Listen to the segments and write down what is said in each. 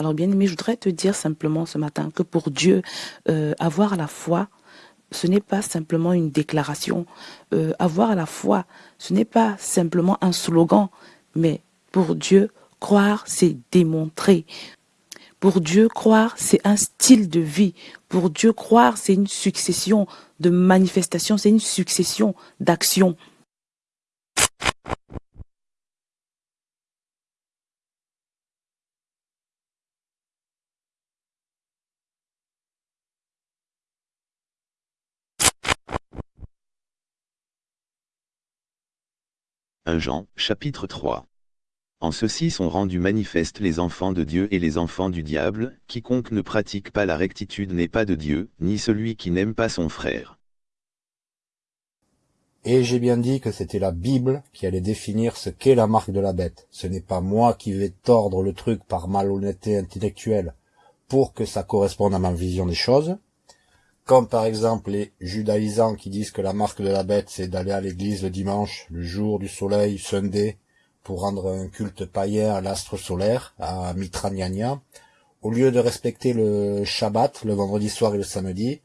Alors bien aimé, je voudrais te dire simplement ce matin que pour Dieu, euh, avoir la foi, ce n'est pas simplement une déclaration. Euh, avoir la foi, ce n'est pas simplement un slogan, mais pour Dieu, croire, c'est démontrer. Pour Dieu, croire, c'est un style de vie. Pour Dieu, croire, c'est une succession de manifestations, c'est une succession d'actions. Jean, chapitre 3 En ceci sont rendus manifestes les enfants de Dieu et les enfants du diable, quiconque ne pratique pas la rectitude n'est pas de Dieu, ni celui qui n'aime pas son frère. Et j'ai bien dit que c'était la Bible qui allait définir ce qu'est la marque de la bête. Ce n'est pas moi qui vais tordre le truc par malhonnêteté intellectuelle pour que ça corresponde à ma vision des choses, comme par exemple les judaïsants qui disent que la marque de la bête c'est d'aller à l'église le dimanche, le jour du soleil, Sunday, pour rendre un culte païen à l'astre solaire, à Mitranyania, au lieu de respecter le Shabbat, le vendredi soir et le samedi.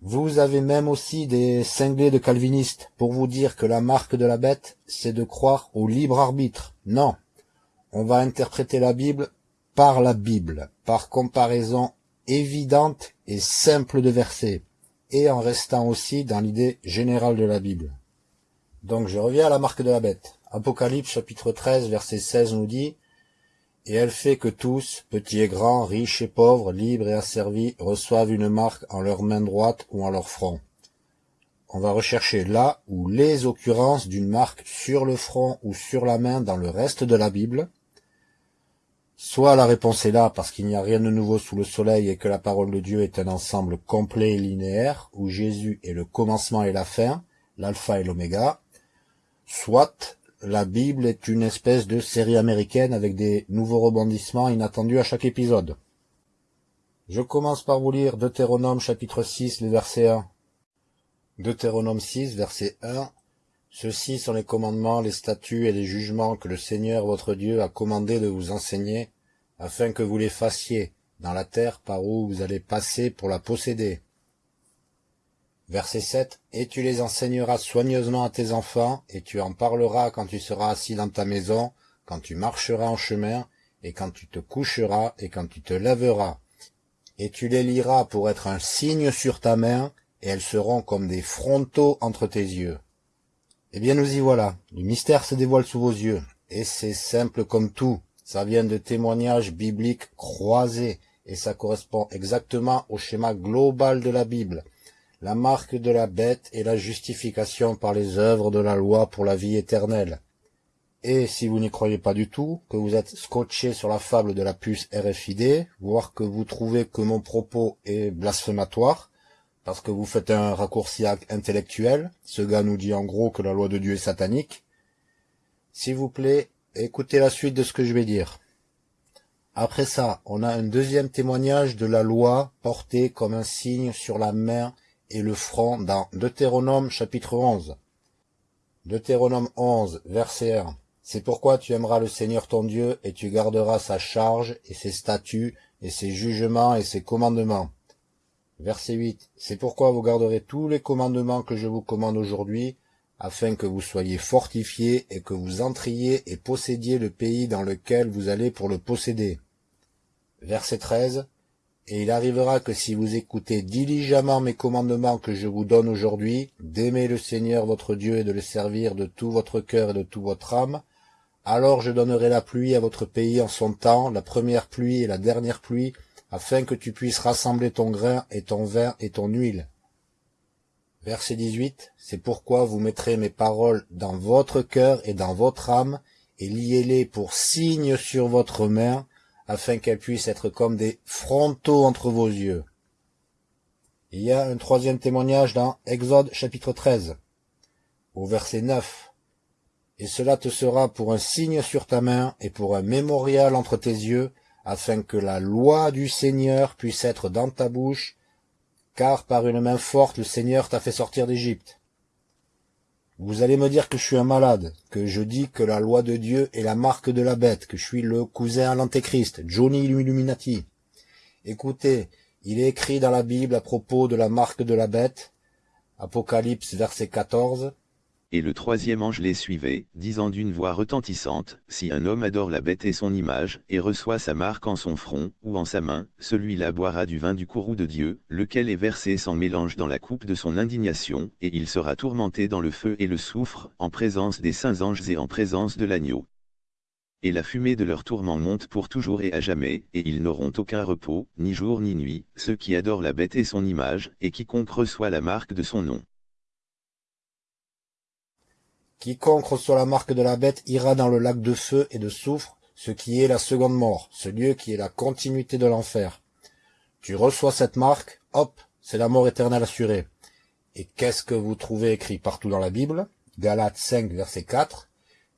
Vous avez même aussi des cinglés de calvinistes pour vous dire que la marque de la bête, c'est de croire au libre arbitre. Non. On va interpréter la Bible par la Bible, par comparaison évidente et simple de verser, et en restant aussi dans l'idée générale de la Bible. Donc je reviens à la marque de la bête. Apocalypse chapitre 13 verset 16 nous dit « Et elle fait que tous, petits et grands, riches et pauvres, libres et asservis, reçoivent une marque en leur main droite ou en leur front. » On va rechercher là ou les occurrences d'une marque sur le front ou sur la main dans le reste de la Bible, Soit la réponse est là parce qu'il n'y a rien de nouveau sous le soleil et que la parole de Dieu est un ensemble complet et linéaire, où Jésus est le commencement et la fin, l'alpha et l'oméga. Soit la Bible est une espèce de série américaine avec des nouveaux rebondissements inattendus à chaque épisode. Je commence par vous lire Deutéronome chapitre 6, le verset 1. Deutéronome 6, verset 1. Ceux-ci sont les commandements, les statuts et les jugements que le Seigneur votre Dieu a commandé de vous enseigner, afin que vous les fassiez dans la terre par où vous allez passer pour la posséder. Verset 7. Et tu les enseigneras soigneusement à tes enfants, et tu en parleras quand tu seras assis dans ta maison, quand tu marcheras en chemin, et quand tu te coucheras, et quand tu te lèveras. Et tu les liras pour être un signe sur ta main, et elles seront comme des frontaux entre tes yeux. Eh bien nous y voilà, le mystère se dévoile sous vos yeux, et c'est simple comme tout, ça vient de témoignages bibliques croisés, et ça correspond exactement au schéma global de la Bible. La marque de la bête est la justification par les œuvres de la loi pour la vie éternelle. Et si vous n'y croyez pas du tout, que vous êtes scotché sur la fable de la puce RFID, voire que vous trouvez que mon propos est blasphématoire, parce que vous faites un raccourci intellectuel. Ce gars nous dit en gros que la loi de Dieu est satanique. S'il vous plaît, écoutez la suite de ce que je vais dire. Après ça, on a un deuxième témoignage de la loi portée comme un signe sur la main et le front dans Deutéronome chapitre 11. Deutéronome 11, verset 1. C'est pourquoi tu aimeras le Seigneur ton Dieu et tu garderas sa charge et ses statuts et ses jugements et ses commandements Verset 8. C'est pourquoi vous garderez tous les commandements que je vous commande aujourd'hui, afin que vous soyez fortifiés et que vous entriez et possédiez le pays dans lequel vous allez pour le posséder. Verset 13. Et il arrivera que si vous écoutez diligemment mes commandements que je vous donne aujourd'hui, d'aimer le Seigneur votre Dieu et de le servir de tout votre cœur et de toute votre âme, alors je donnerai la pluie à votre pays en son temps, la première pluie et la dernière pluie, afin que tu puisses rassembler ton grain et ton vin et ton huile. Verset 18. C'est pourquoi vous mettrez mes paroles dans votre cœur et dans votre âme, et liez-les pour signes sur votre main, afin qu'elles puissent être comme des frontaux entre vos yeux. Il y a un troisième témoignage dans Exode chapitre 13, au verset 9. Et cela te sera pour un signe sur ta main et pour un mémorial entre tes yeux, afin que la loi du Seigneur puisse être dans ta bouche, car par une main forte le Seigneur t'a fait sortir d'Égypte. Vous allez me dire que je suis un malade, que je dis que la loi de Dieu est la marque de la bête, que je suis le cousin à l'antéchrist, Johnny Illuminati. Écoutez, il est écrit dans la Bible à propos de la marque de la bête, Apocalypse verset 14, Et le troisième ange les suivait, disant d'une voix retentissante, Si un homme adore la bête et son image, et reçoit sa marque en son front, ou en sa main, celui-là boira du vin du courroux de Dieu, lequel est versé sans mélange dans la coupe de son indignation, et il sera tourmenté dans le feu et le soufre, en présence des saints anges et en présence de l'agneau. Et la fumée de leur tourment monte pour toujours et à jamais, et ils n'auront aucun repos, ni jour ni nuit, ceux qui adorent la bête et son image, et quiconque reçoit la marque de son nom. Quiconque reçoit la marque de la bête ira dans le lac de feu et de soufre, ce qui est la seconde mort, ce lieu qui est la continuité de l'enfer. Tu reçois cette marque, hop, c'est la mort éternelle assurée. Et qu'est-ce que vous trouvez écrit partout dans la Bible? Galates 5, verset 4.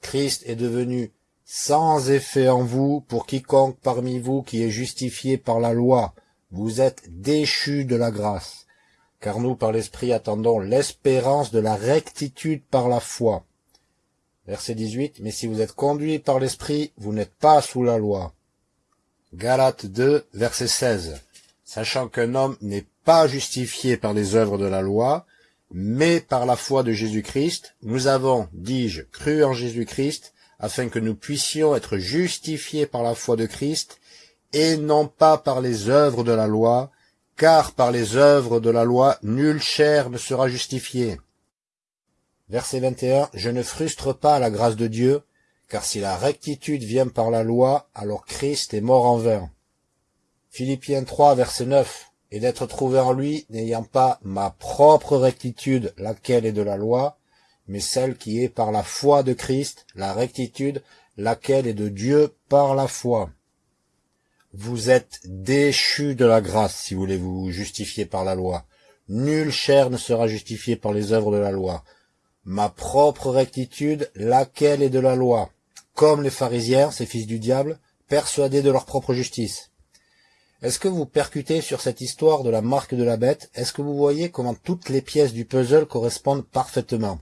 Christ est devenu sans effet en vous pour quiconque parmi vous qui est justifié par la loi. Vous êtes déchus de la grâce. Car nous, par l'Esprit, attendons l'espérance de la rectitude par la foi. Verset 18. Mais si vous êtes conduits par l'Esprit, vous n'êtes pas sous la loi. Galates 2, verset 16. Sachant qu'un homme n'est pas justifié par les œuvres de la loi, mais par la foi de Jésus-Christ, nous avons, dis-je, cru en Jésus-Christ, afin que nous puissions être justifiés par la foi de Christ, et non pas par les œuvres de la loi, car par les œuvres de la loi, nulle chair ne sera justifiée. Verset 21, Je ne frustre pas la grâce de Dieu, car si la rectitude vient par la loi, alors Christ est mort en vain. Philippiens 3, verset 9, Et d'être trouvé en lui, n'ayant pas ma propre rectitude, laquelle est de la loi, mais celle qui est par la foi de Christ, la rectitude, laquelle est de Dieu par la foi. Vous êtes déchus de la grâce si vous voulez vous justifier par la loi. Nulle chair ne sera justifiée par les œuvres de la loi. Ma propre rectitude, laquelle est de la loi? Comme les pharisiens, ces fils du diable, persuadés de leur propre justice. Est-ce que vous percutez sur cette histoire de la marque de la bête? Est-ce que vous voyez comment toutes les pièces du puzzle correspondent parfaitement?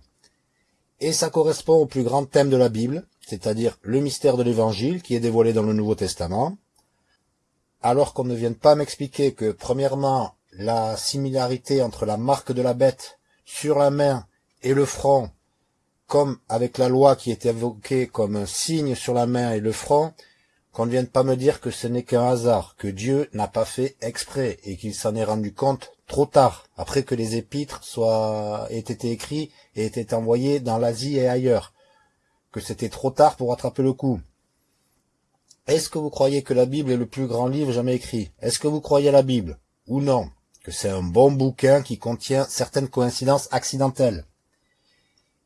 Et ça correspond au plus grand thème de la Bible, c'est-à-dire le mystère de l'Évangile qui est dévoilé dans le Nouveau Testament, alors qu'on ne vienne pas m'expliquer que, premièrement, la similarité entre la marque de la bête sur la main et le front, comme avec la loi qui est évoquée comme un signe sur la main et le front, qu'on ne vienne pas me dire que ce n'est qu'un hasard, que Dieu n'a pas fait exprès et qu'il s'en est rendu compte trop tard, après que les épîtres soient, aient été écrits et étaient envoyés dans l'Asie et ailleurs, que c'était trop tard pour attraper le coup. Est-ce que vous croyez que la Bible est le plus grand livre jamais écrit? Est-ce que vous croyez à la Bible? Ou non? Que c'est un bon bouquin qui contient certaines coïncidences accidentelles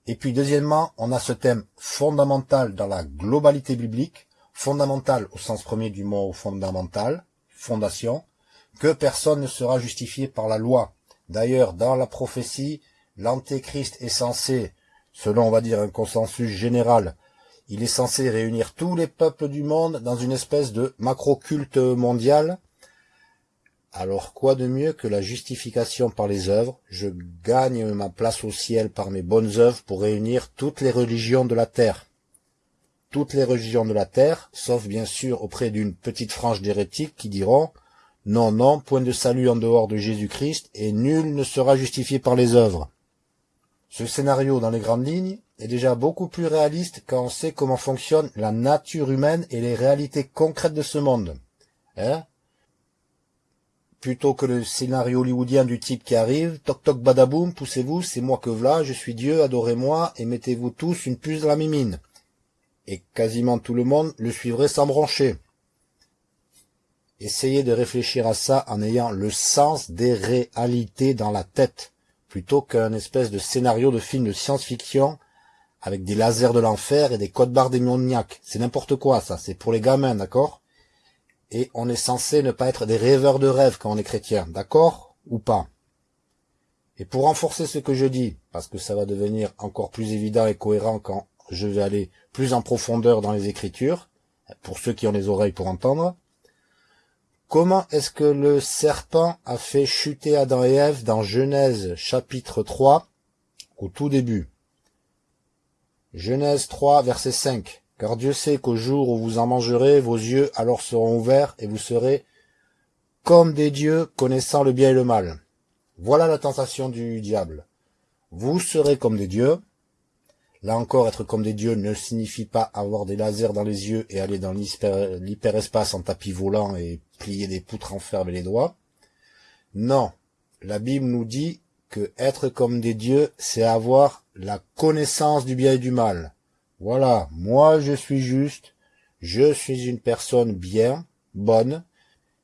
Et puis deuxièmement, on a ce thème fondamental dans la globalité biblique, fondamental au sens premier du mot fondamental, fondation, que personne ne sera justifié par la loi. D'ailleurs, dans la prophétie, l'antéchrist est censé, selon on va dire un consensus général, il est censé réunir tous les peuples du monde dans une espèce de macro-culte mondial. Alors quoi de mieux que la justification par les œuvres? Je gagne ma place au ciel par mes bonnes œuvres pour réunir toutes les religions de la terre. Toutes les religions de la terre, sauf bien sûr auprès d'une petite frange d'hérétiques qui diront non, non, point de salut en dehors de Jésus-Christ, et nul ne sera justifié par les œuvres. Ce scénario, dans les grandes lignes, est déjà beaucoup plus réaliste quand on sait comment fonctionne la nature humaine et les réalités concrètes de ce monde. Hein? Plutôt que le scénario hollywoodien du type qui arrive, toc toc badaboum, poussez-vous, c'est moi que v'là, je suis Dieu, adorez-moi, et mettez-vous tous une puce dans la mimine. Et quasiment tout le monde le suivrait sans broncher. Essayez de réfléchir à ça en ayant le sens des réalités dans la tête, plutôt qu'un espèce de scénario de film de science-fiction avec des lasers de l'enfer et des codes barres démoniaques. C'est n'importe quoi, ça. C'est pour les gamins, d'accord? Et on est censé ne pas être des rêveurs de rêve quand on est chrétien, d'accord Ou pas? Et pour renforcer ce que je dis, parce que ça va devenir encore plus évident et cohérent quand je vais aller plus en profondeur dans les écritures, pour ceux qui ont les oreilles pour entendre, Comment est-ce que le serpent a fait chuter Adam et Ève dans Genèse chapitre 3 au tout début? Genèse 3, verset 5. Car Dieu sait qu'au jour où vous en mangerez, vos yeux alors seront ouverts et vous serez comme des dieux connaissant le bien et le mal. Voilà la tentation du diable. Vous serez comme des dieux. Là encore, être comme des dieux ne signifie pas avoir des lasers dans les yeux et aller dans l'hyperespace en tapis volant et plier des poutres en fer avec les doigts. Non, la Bible nous dit que être comme des dieux, c'est avoir la connaissance du bien et du mal. Voilà, moi je suis juste, je suis une personne bien, bonne,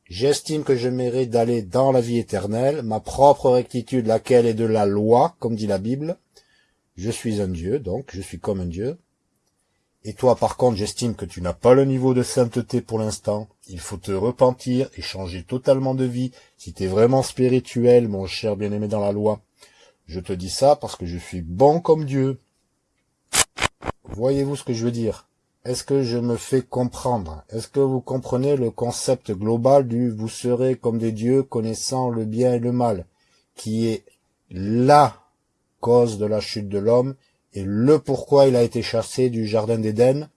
j'estime que je mérite d'aller dans la vie éternelle, ma propre rectitude, laquelle est de la loi, comme dit la Bible. Je suis un Dieu, donc je suis comme un Dieu. Et toi, par contre, j'estime que tu n'as pas le niveau de sainteté pour l'instant. Il faut te repentir et changer totalement de vie si tu es vraiment spirituel, mon cher bien-aimé dans la loi. Je te dis ça parce que je suis bon comme Dieu. Voyez-vous ce que je veux dire? Est-ce que je me fais comprendre? Est-ce que vous comprenez le concept global du vous serez comme des dieux connaissant le bien et le mal, qui est la cause de la chute de l'homme et le pourquoi il a été chassé du jardin d'Éden,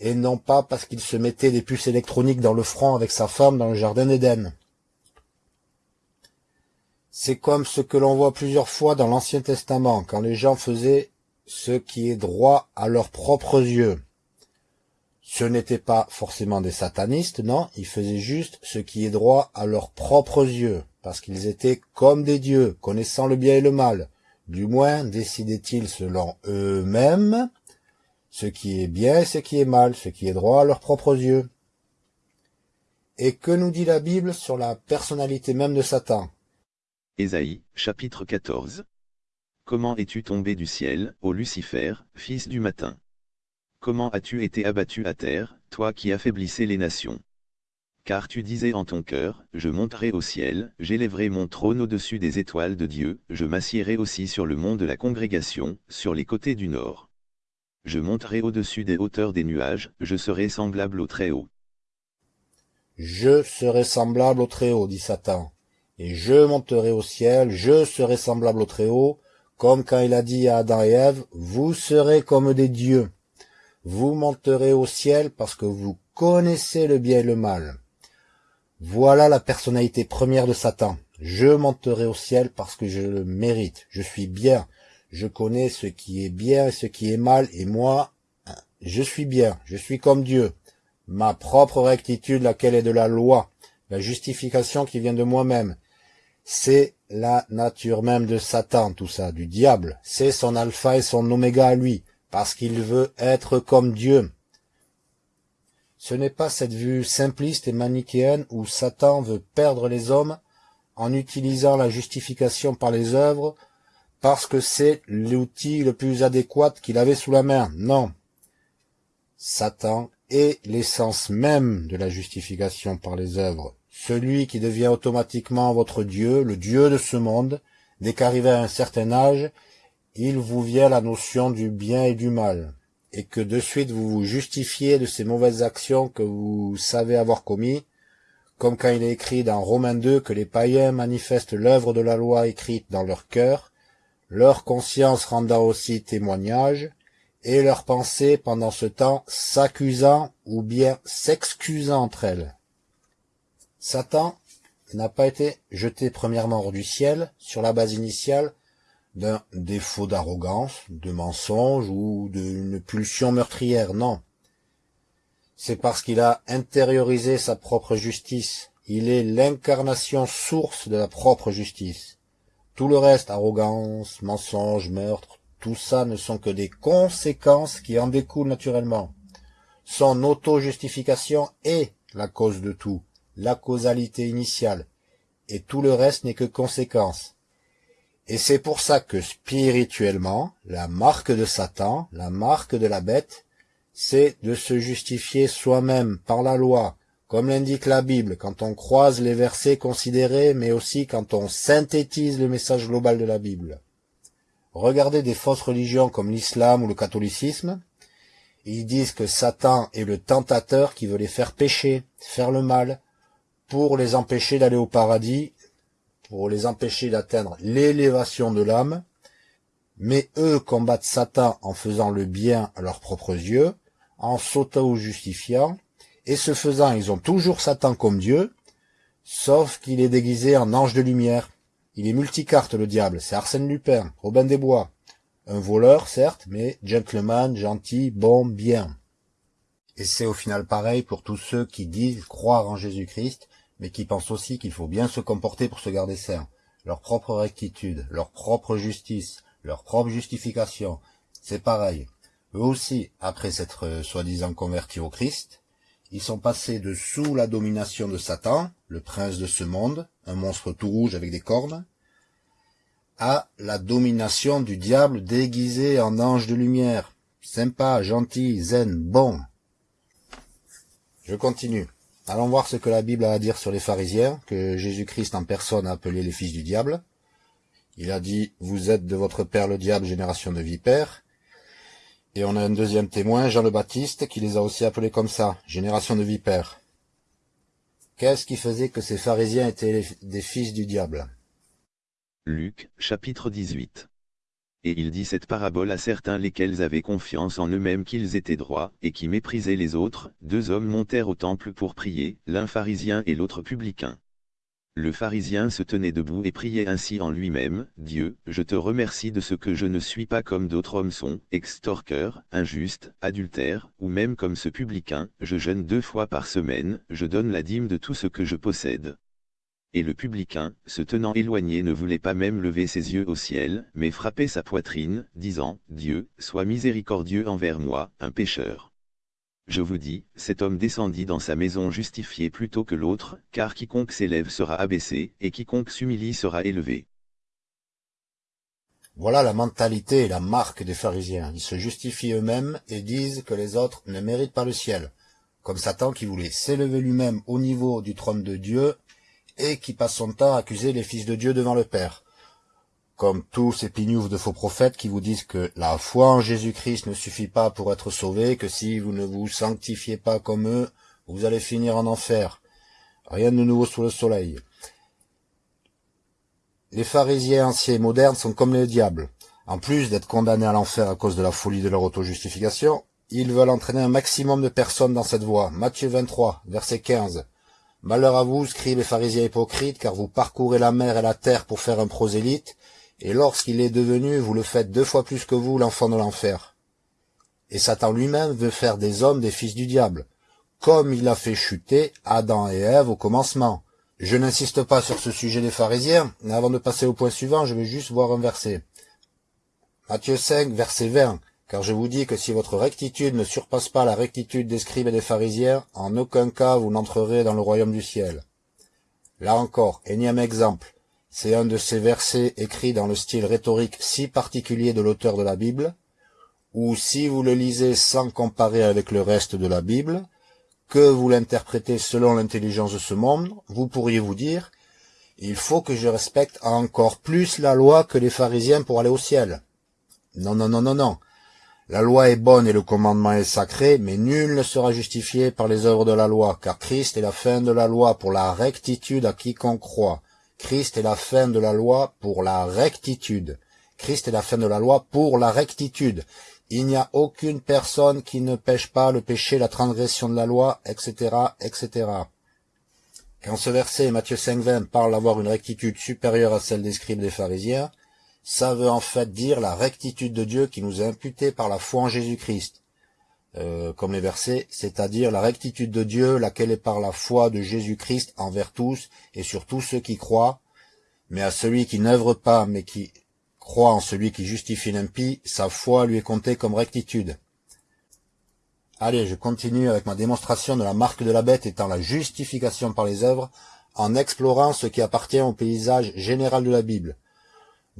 et non pas parce qu'il se mettait des puces électroniques dans le front avec sa femme dans le jardin d'Éden. C'est comme ce que l'on voit plusieurs fois dans l'Ancien Testament, quand les gens faisaient ce qui est droit à leurs propres yeux. Ce n'étaient pas forcément des satanistes, non, ils faisaient juste ce qui est droit à leurs propres yeux, parce qu'ils étaient comme des dieux, connaissant le bien et le mal. Du moins décidaient-ils selon eux-mêmes ce qui est bien et ce qui est mal, ce qui est droit à leurs propres yeux. Et que nous dit la Bible sur la personnalité même de Satan? Ésaïe, chapitre 14 Comment es-tu tombé du ciel, ô Lucifer, fils du matin? Comment as-tu été abattu à terre, toi qui affaiblissais les nations? Car tu disais en ton cœur, je monterai au ciel, j'élèverai mon trône au-dessus des étoiles de Dieu, je m'assiérai aussi sur le mont de la congrégation, sur les côtés du nord. Je monterai au-dessus des hauteurs des nuages, je serai semblable au Très-Haut. Je serai semblable au Très-Haut, dit Satan. Et je monterai au ciel, je serai semblable au Très-Haut, comme quand il a dit à Adam et Ève, vous serez comme des dieux. Vous monterez au ciel parce que vous connaissez le bien et le mal. Voilà la personnalité première de Satan. Je monterai au ciel parce que je le mérite. Je suis bien. Je connais ce qui est bien et ce qui est mal, et moi, je suis bien. Je suis comme Dieu. Ma propre rectitude, laquelle est de la loi, la justification qui vient de moi-même, c'est la nature même de Satan, tout ça, du diable. C'est son alpha et son oméga à lui, parce qu'il veut être comme Dieu. Ce n'est pas cette vue simpliste et manichéenne où Satan veut perdre les hommes en utilisant la justification par les œuvres parce que c'est l'outil le plus adéquat qu'il avait sous la main. Non. Satan est l'essence même de la justification par les œuvres celui qui devient automatiquement votre Dieu, le Dieu de ce monde, dès qu'arrivé à un certain âge, il vous vient la notion du bien et du mal, et que de suite vous vous justifiez de ces mauvaises actions que vous savez avoir commis, comme quand il est écrit dans Romains 2 que les païens manifestent l'œuvre de la loi écrite dans leur cœur, leur conscience rendant aussi témoignage, et leurs pensées pendant ce temps s'accusant ou bien s'excusant entre elles. Satan n'a pas été jeté premièrement hors du ciel sur la base initiale d'un défaut d'arrogance, de mensonge ou d'une pulsion meurtrière, non. C'est parce qu'il a intériorisé sa propre justice. Il est l'incarnation source de la propre justice. Tout le reste, arrogance, mensonge, meurtre, tout ça ne sont que des conséquences qui en découlent naturellement. Son auto-justification est la cause de tout la causalité initiale, et tout le reste n'est que conséquence. Et c'est pour ça que spirituellement, la marque de Satan, la marque de la bête, c'est de se justifier soi-même par la loi, comme l'indique la Bible, quand on croise les versets considérés, mais aussi quand on synthétise le message global de la Bible. Regardez des fausses religions comme l'islam ou le catholicisme, ils disent que Satan est le tentateur qui veut les faire pécher, faire le mal, pour les empêcher d'aller au paradis, pour les empêcher d'atteindre l'élévation de l'âme. Mais eux combattent Satan en faisant le bien à leurs propres yeux, en s'auto-justifiant, et ce faisant, ils ont toujours Satan comme Dieu, sauf qu'il est déguisé en ange de lumière. Il est multicarte, le diable, c'est Arsène Lupin, Robin des Bois. Un voleur, certes, mais gentleman, gentil, bon, bien. Et c'est au final pareil pour tous ceux qui disent croire en Jésus-Christ, mais qui pensent aussi qu'il faut bien se comporter pour se garder sain. Leur propre rectitude, leur propre justice, leur propre justification, c'est pareil. Eux aussi, après s'être euh, soi-disant convertis au Christ, ils sont passés de sous la domination de Satan, le prince de ce monde, un monstre tout rouge avec des cornes, à la domination du diable déguisé en ange de lumière. Sympa, gentil, zen, bon. Je continue. Allons voir ce que la Bible a à dire sur les pharisiens, que Jésus-Christ en personne a appelé les fils du diable. Il a dit, vous êtes de votre père le diable, génération de vipères. Et on a un deuxième témoin, Jean le Baptiste, qui les a aussi appelés comme ça, génération de vipères. Qu'est-ce qui faisait que ces pharisiens étaient des fils du diable? Luc, chapitre 18 Et il dit cette parabole à certains lesquels avaient confiance en eux-mêmes qu'ils étaient droits, et qui méprisaient les autres, deux hommes montèrent au temple pour prier, l'un pharisien et l'autre publicain. Le pharisien se tenait debout et priait ainsi en lui-même, Dieu, je te remercie de ce que je ne suis pas comme d'autres hommes sont, extorqueurs, injustes, adultères, ou même comme ce publicain, je jeûne deux fois par semaine, je donne la dîme de tout ce que je possède. Et le publicain, se tenant éloigné ne voulait pas même lever ses yeux au ciel, mais frapper sa poitrine, disant, Dieu, sois miséricordieux envers moi, un pécheur. Je vous dis, cet homme descendit dans sa maison justifié plutôt que l'autre, car quiconque s'élève sera abaissé, et quiconque s'humilie sera élevé. Voilà la mentalité et la marque des pharisiens. Ils se justifient eux-mêmes et disent que les autres ne méritent pas le ciel. Comme Satan qui voulait s'élever lui-même au niveau du trône de Dieu et qui passe son temps à accuser les fils de Dieu devant le Père comme tous ces pignoufs de faux prophètes qui vous disent que la foi en Jésus-Christ ne suffit pas pour être sauvé, que si vous ne vous sanctifiez pas comme eux, vous allez finir en enfer. Rien de nouveau sous le soleil. Les pharisiens anciens et modernes sont comme les diables. En plus d'être condamnés à l'enfer à cause de la folie de leur auto-justification, ils veulent entraîner un maximum de personnes dans cette voie. Matthieu 23, verset 15. Malheur à vous, scribes les pharisiens hypocrites, car vous parcourez la mer et la terre pour faire un prosélyte, et lorsqu'il est devenu, vous le faites deux fois plus que vous, l'enfant de l'enfer. Et Satan lui-même veut faire des hommes des fils du diable, comme il a fait chuter Adam et Ève au commencement. Je n'insiste pas sur ce sujet des pharisiens, mais avant de passer au point suivant, je vais juste voir un verset. Matthieu 5, verset 20, car je vous dis que si votre rectitude ne surpasse pas la rectitude des scribes et des pharisiens, en aucun cas vous n'entrerez dans le royaume du ciel. Là encore, énième exemple. C'est un de ces versets écrits dans le style rhétorique si particulier de l'auteur de la Bible, où si vous le lisez sans comparer avec le reste de la Bible, que vous l'interprétez selon l'intelligence de ce monde, vous pourriez vous dire, il faut que je respecte encore plus la loi que les pharisiens pour aller au ciel. Non, non, non, non, non. La loi est bonne et le commandement est sacré, mais nul ne sera justifié par les œuvres de la loi, car Christ est la fin de la loi pour la rectitude à quiconque croit. Christ est la fin de la loi pour la rectitude. Christ est la fin de la loi pour la rectitude. Il n'y a aucune personne qui ne pêche pas le péché, la transgression de la loi, etc., etc. Quand ce verset, Matthieu 5.20, parle d'avoir une rectitude supérieure à celle des scribes des pharisiens, ça veut en fait dire la rectitude de Dieu qui nous est imputée par la foi en Jésus-Christ. Euh, comme les versets, c'est-à-dire la rectitude de Dieu, laquelle est par la foi de Jésus-Christ envers tous et sur tous ceux qui croient, mais à celui qui n'œuvre pas, mais qui croit en celui qui justifie l'impie, sa foi lui est comptée comme rectitude. Allez, je continue avec ma démonstration de la marque de la bête étant la justification par les œuvres, en explorant ce qui appartient au paysage général de la Bible.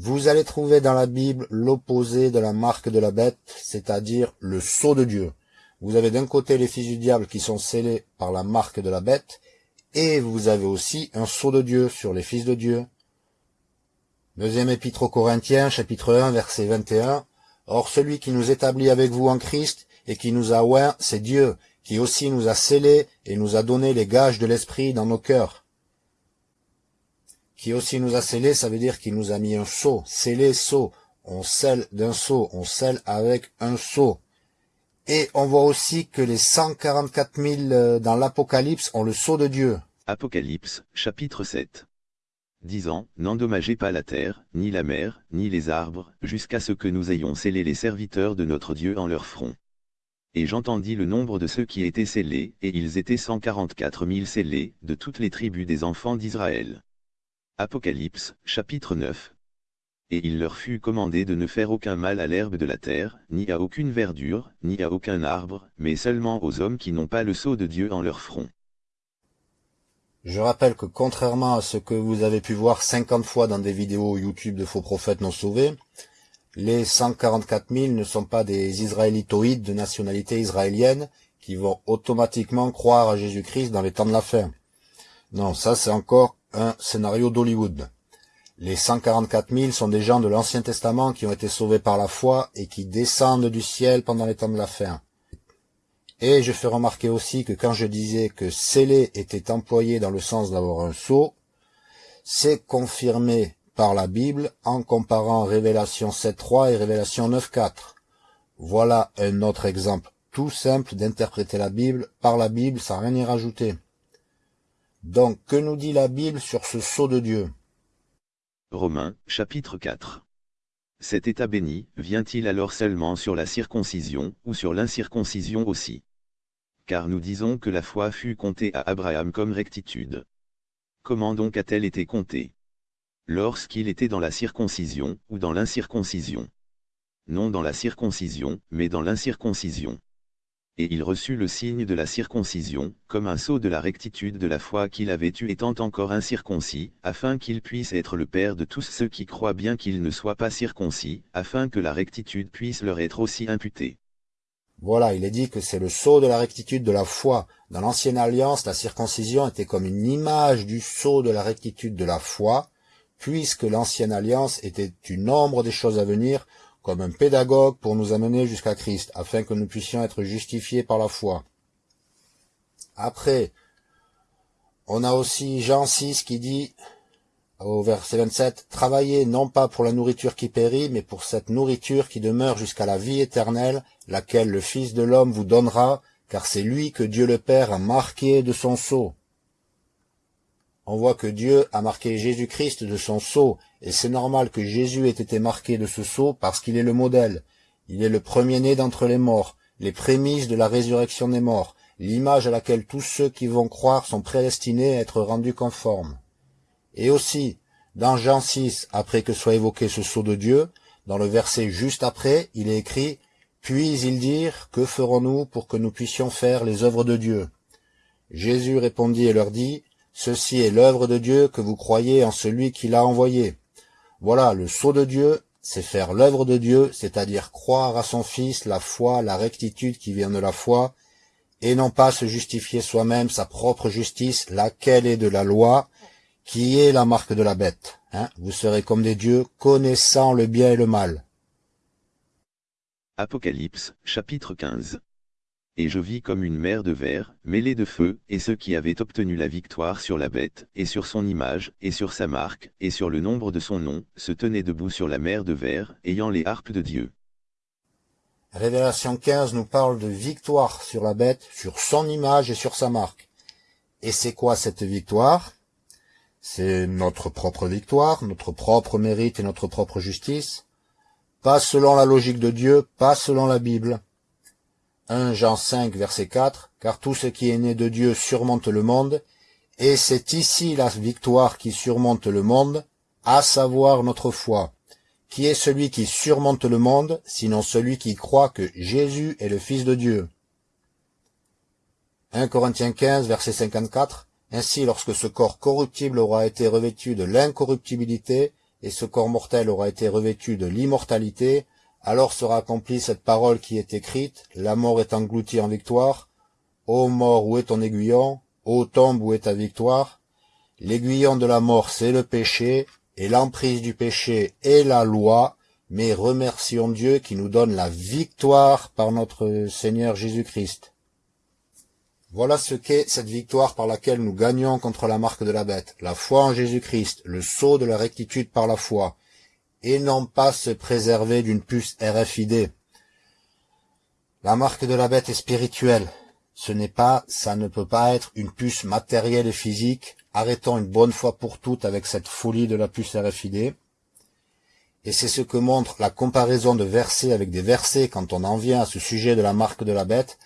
Vous allez trouver dans la Bible l'opposé de la marque de la bête, c'est-à-dire le sceau de Dieu. Vous avez d'un côté les fils du diable qui sont scellés par la marque de la bête, et vous avez aussi un sceau de Dieu sur les fils de Dieu. Deuxième épître aux Corinthiens, chapitre 1, verset 21. Or celui qui nous établit avec vous en Christ et qui nous a oint, c'est Dieu, qui aussi nous a scellés et nous a donné les gages de l'Esprit dans nos cœurs. Qui aussi nous a scellés, ça veut dire qu'il nous a mis un sceau, scellé, sceau. on scelle d'un sceau, on scelle avec un sceau. Et on voit aussi que les 144 000 euh, dans l'Apocalypse ont le sceau de Dieu. Apocalypse, chapitre 7. Disant, N'endommagez pas la terre, ni la mer, ni les arbres, jusqu'à ce que nous ayons scellé les serviteurs de notre Dieu en leur front. Et j'entendis le nombre de ceux qui étaient scellés, et ils étaient 144 000 scellés, de toutes les tribus des enfants d'Israël. Apocalypse, chapitre 9. Et il leur fut commandé de ne faire aucun mal à l'herbe de la terre, ni à aucune verdure, ni à aucun arbre, mais seulement aux hommes qui n'ont pas le sceau de Dieu en leur front. Je rappelle que contrairement à ce que vous avez pu voir 50 fois dans des vidéos YouTube de faux prophètes non sauvés, les 144 000 ne sont pas des israélitoïdes de nationalité israélienne qui vont automatiquement croire à Jésus-Christ dans les temps de la fin. Non, ça c'est encore un scénario d'Hollywood. Les 144 000 sont des gens de l'Ancien Testament qui ont été sauvés par la foi et qui descendent du ciel pendant les temps de la fin. Et je fais remarquer aussi que quand je disais que sceller était employé dans le sens d'avoir un sceau, c'est confirmé par la Bible en comparant Révélation 7.3 et Révélation 9.4. Voilà un autre exemple tout simple d'interpréter la Bible par la Bible sans rien y rajouter. Donc, que nous dit la Bible sur ce sceau de Dieu? Romains, chapitre 4. Cet état béni, vient-il alors seulement sur la circoncision, ou sur l'incirconcision aussi? Car nous disons que la foi fut comptée à Abraham comme rectitude. Comment donc a-t-elle été comptée? Lorsqu'il était dans la circoncision, ou dans l'incirconcision? Non dans la circoncision, mais dans l'incirconcision. Et il reçut le signe de la circoncision, comme un sceau de la rectitude de la foi qu'il avait eue étant encore incirconcis, afin qu'il puisse être le Père de tous ceux qui croient bien qu'ils ne soient pas circoncis, afin que la rectitude puisse leur être aussi imputée. Voilà, il est dit que c'est le sceau de la rectitude de la foi. Dans l'ancienne alliance, la circoncision était comme une image du sceau de la rectitude de la foi, puisque l'ancienne alliance était une ombre des choses à venir, comme un pédagogue pour nous amener jusqu'à Christ, afin que nous puissions être justifiés par la foi. Après, on a aussi Jean 6 qui dit, au verset 27, Travaillez non pas pour la nourriture qui périt, mais pour cette nourriture qui demeure jusqu'à la vie éternelle, laquelle le Fils de l'homme vous donnera, car c'est lui que Dieu le Père a marqué de son sceau. On voit que Dieu a marqué Jésus-Christ de son sceau, et c'est normal que Jésus ait été marqué de ce sceau parce qu'il est le modèle. Il est le premier-né d'entre les morts, les prémices de la résurrection des morts, l'image à laquelle tous ceux qui vont croire sont prédestinés à être rendus conformes. Et aussi, dans Jean 6, après que soit évoqué ce sceau de Dieu, dans le verset juste après, il est écrit puis ils dirent, Que ferons-nous pour que nous puissions faire les œuvres de Dieu? Jésus répondit et leur dit, Ceci est l'œuvre de Dieu que vous croyez en celui qui l'a envoyé. Voilà, le sceau de Dieu, c'est faire l'œuvre de Dieu, c'est-à-dire croire à son Fils, la foi, la rectitude qui vient de la foi, et non pas se justifier soi-même sa propre justice, laquelle est de la loi, qui est la marque de la bête. Hein vous serez comme des dieux, connaissant le bien et le mal. Apocalypse, chapitre 15. Et je vis comme une mer de verre, mêlée de feu, et ceux qui avaient obtenu la victoire sur la bête, et sur son image, et sur sa marque, et sur le nombre de son nom, se tenaient debout sur la mer de verre, ayant les harpes de Dieu. Révélation 15 nous parle de victoire sur la bête, sur son image et sur sa marque. Et c'est quoi cette victoire? C'est notre propre victoire, notre propre mérite et notre propre justice pas selon la logique de Dieu, pas selon la Bible. 1 Jean 5, verset 4, car tout ce qui est né de Dieu surmonte le monde, et c'est ici la victoire qui surmonte le monde, à savoir notre foi. Qui est celui qui surmonte le monde, sinon celui qui croit que Jésus est le Fils de Dieu 1 Corinthiens 15, verset 54, Ainsi lorsque ce corps corruptible aura été revêtu de l'incorruptibilité, et ce corps mortel aura été revêtu de l'immortalité, alors sera accomplie cette parole qui est écrite, la mort est engloutie en victoire. Ô mort, où est ton aiguillon? Ô tombe, où est ta victoire? L'aiguillon de la mort, c'est le péché, et l'emprise du péché est la loi, mais remercions Dieu qui nous donne la victoire par notre Seigneur Jésus-Christ. Voilà ce qu'est cette victoire par laquelle nous gagnons contre la marque de la bête, la foi en Jésus-Christ, le sceau de la rectitude par la foi. Et non pas se préserver d'une puce RFID. La marque de la bête est spirituelle. Ce n'est pas, ça ne peut pas être une puce matérielle et physique. Arrêtons une bonne fois pour toutes avec cette folie de la puce RFID. Et c'est ce que montre la comparaison de versets avec des versets quand on en vient à ce sujet de la marque de la bête,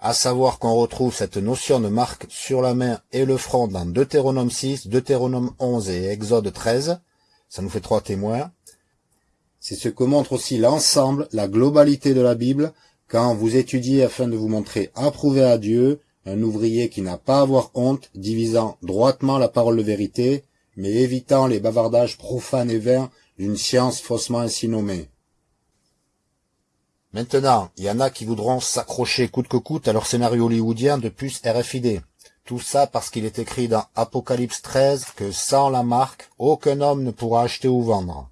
à savoir qu'on retrouve cette notion de marque sur la main et le front dans Deutéronome 6, Deutéronome 11 et Exode 13. Ça nous fait trois témoins. C'est ce que montre aussi l'ensemble, la globalité de la Bible, quand vous étudiez afin de vous montrer approuvé à Dieu, un ouvrier qui n'a pas à avoir honte, divisant droitement la parole de vérité, mais évitant les bavardages profanes et vains d'une science faussement ainsi nommée. Maintenant, il y en a qui voudront s'accrocher coûte que coûte à leur scénario hollywoodien de puce RFID. Tout ça parce qu'il est écrit dans Apocalypse 13 que sans la marque, aucun homme ne pourra acheter ou vendre.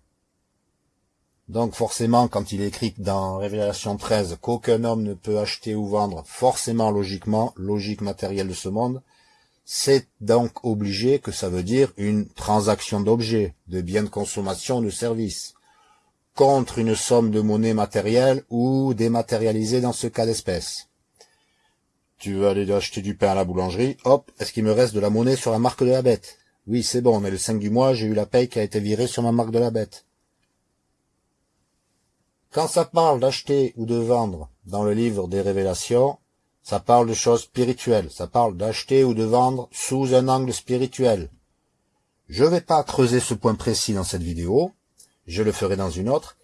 Donc forcément, quand il est écrit dans Révélation 13 qu'aucun homme ne peut acheter ou vendre, forcément logiquement, logique matérielle de ce monde, c'est donc obligé que ça veut dire une transaction d'objets, de biens de consommation de services, contre une somme de monnaie matérielle ou dématérialisée dans ce cas d'espèce. Tu veux aller acheter du pain à la boulangerie, hop, est-ce qu'il me reste de la monnaie sur la marque de la bête? Oui, c'est bon, mais le 5 du mois, j'ai eu la paye qui a été virée sur ma marque de la bête. Quand ça parle d'acheter ou de vendre dans le livre des révélations, ça parle de choses spirituelles, ça parle d'acheter ou de vendre sous un angle spirituel. Je vais pas creuser ce point précis dans cette vidéo, je le ferai dans une autre,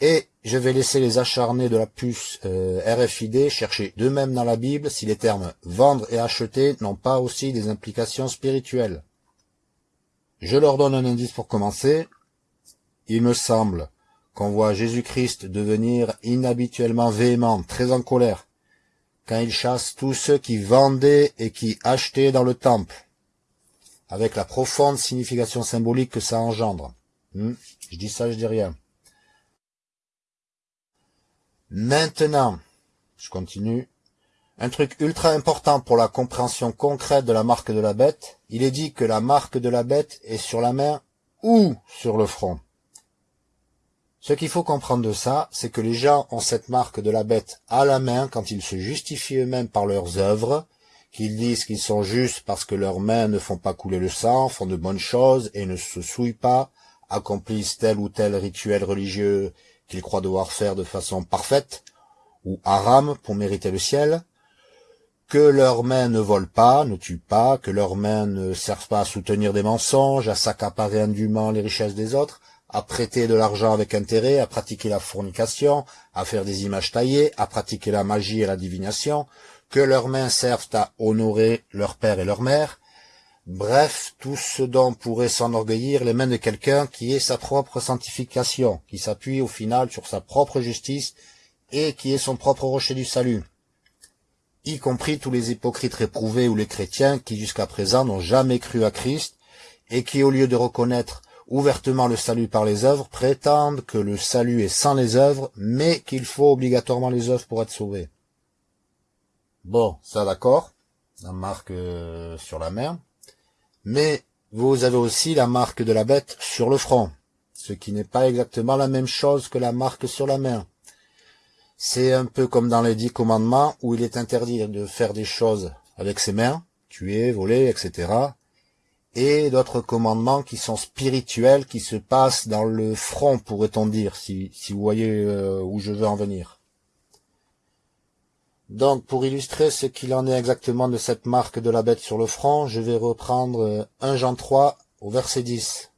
et je vais laisser les acharnés de la puce euh, RFID chercher d'eux-mêmes dans la Bible si les termes vendre et acheter n'ont pas aussi des implications spirituelles. Je leur donne un indice pour commencer. Il me semble qu'on voit Jésus-Christ devenir inhabituellement véhément, très en colère, quand il chasse tous ceux qui vendaient et qui achetaient dans le temple, avec la profonde signification symbolique que ça engendre. Hmm, je dis ça, je dis rien. Maintenant, je continue, un truc ultra important pour la compréhension concrète de la marque de la bête, il est dit que la marque de la bête est sur la main ou sur le front. Ce qu'il faut comprendre de ça, c'est que les gens ont cette marque de la bête à la main quand ils se justifient eux-mêmes par leurs œuvres, qu'ils disent qu'ils sont justes parce que leurs mains ne font pas couler le sang, font de bonnes choses et ne se souillent pas, accomplissent tel ou tel rituel religieux qu'ils croient devoir faire de façon parfaite, ou haram pour mériter le ciel, que leurs mains ne volent pas, ne tuent pas, que leurs mains ne servent pas à soutenir des mensonges, à s'accaparer indûment les richesses des autres, à prêter de l'argent avec intérêt, à pratiquer la fornication, à faire des images taillées, à pratiquer la magie et la divination, que leurs mains servent à honorer leur père et leur mère, bref, tout ce dont pourrait s'enorgueillir les mains de quelqu'un qui est sa propre sanctification, qui s'appuie au final sur sa propre justice et qui est son propre rocher du salut, y compris tous les hypocrites réprouvés ou les chrétiens qui jusqu'à présent n'ont jamais cru à Christ et qui, au lieu de reconnaître ouvertement le salut par les œuvres, prétendent que le salut est sans les œuvres, mais qu'il faut obligatoirement les œuvres pour être sauvé. Bon, ça d'accord, la marque euh, sur la main, mais vous avez aussi la marque de la bête sur le front, ce qui n'est pas exactement la même chose que la marque sur la main. C'est un peu comme dans les dix commandements où il est interdit de faire des choses avec ses mains, tuer, voler, etc., et d'autres commandements qui sont spirituels, qui se passent dans le front, pourrait-on dire, si, vous voyez euh, où je veux en venir. Donc, pour illustrer ce qu'il en est exactement de cette marque de la bête sur le front, je vais reprendre 1 Jean 3 au verset 10.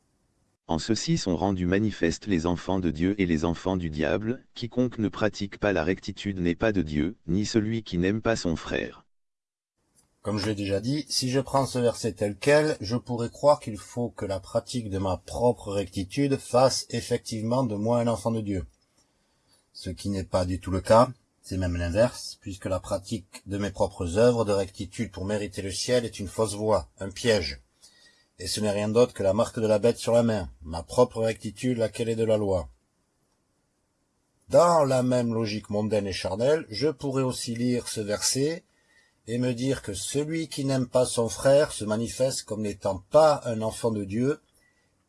En ceci sont rendus manifestes les enfants de Dieu et les enfants du diable, quiconque ne pratique pas la rectitude n'est pas de Dieu, ni celui qui n'aime pas son frère. Comme je l'ai déjà dit, si je prends ce verset tel quel, je pourrais croire qu'il faut que la pratique de ma propre rectitude fasse effectivement de moi un enfant de Dieu. Ce qui n'est pas du tout le cas, c'est même l'inverse, puisque la pratique de mes propres œuvres de rectitude pour mériter le ciel est une fausse voie, un piège. Et ce n'est rien d'autre que la marque de la bête sur la main, ma propre rectitude laquelle est de la loi. Dans la même logique mondaine et charnelle, je pourrais aussi lire ce verset et me dire que celui qui n'aime pas son frère se manifeste comme n'étant pas un enfant de Dieu,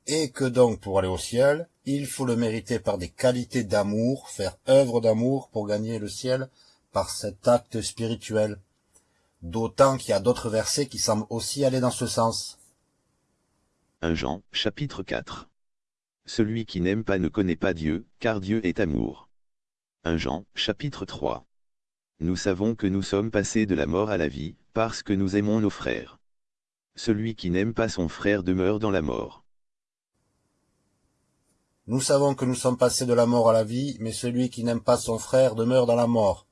et que donc pour aller au ciel, il faut le mériter par des qualités d'amour, faire œuvre d'amour pour gagner le ciel par cet acte spirituel. D'autant qu'il y a d'autres versets qui semblent aussi aller dans ce sens. 1 Jean, chapitre 4. Celui qui n'aime pas ne connaît pas Dieu, car Dieu est amour. 1 Jean, chapitre 3. Nous savons que nous sommes passés de la mort à la vie, parce que nous aimons nos frères. Celui qui n'aime pas son frère demeure dans la mort. Nous savons que nous sommes passés de la mort à la vie, mais celui qui n'aime pas son frère demeure dans la mort.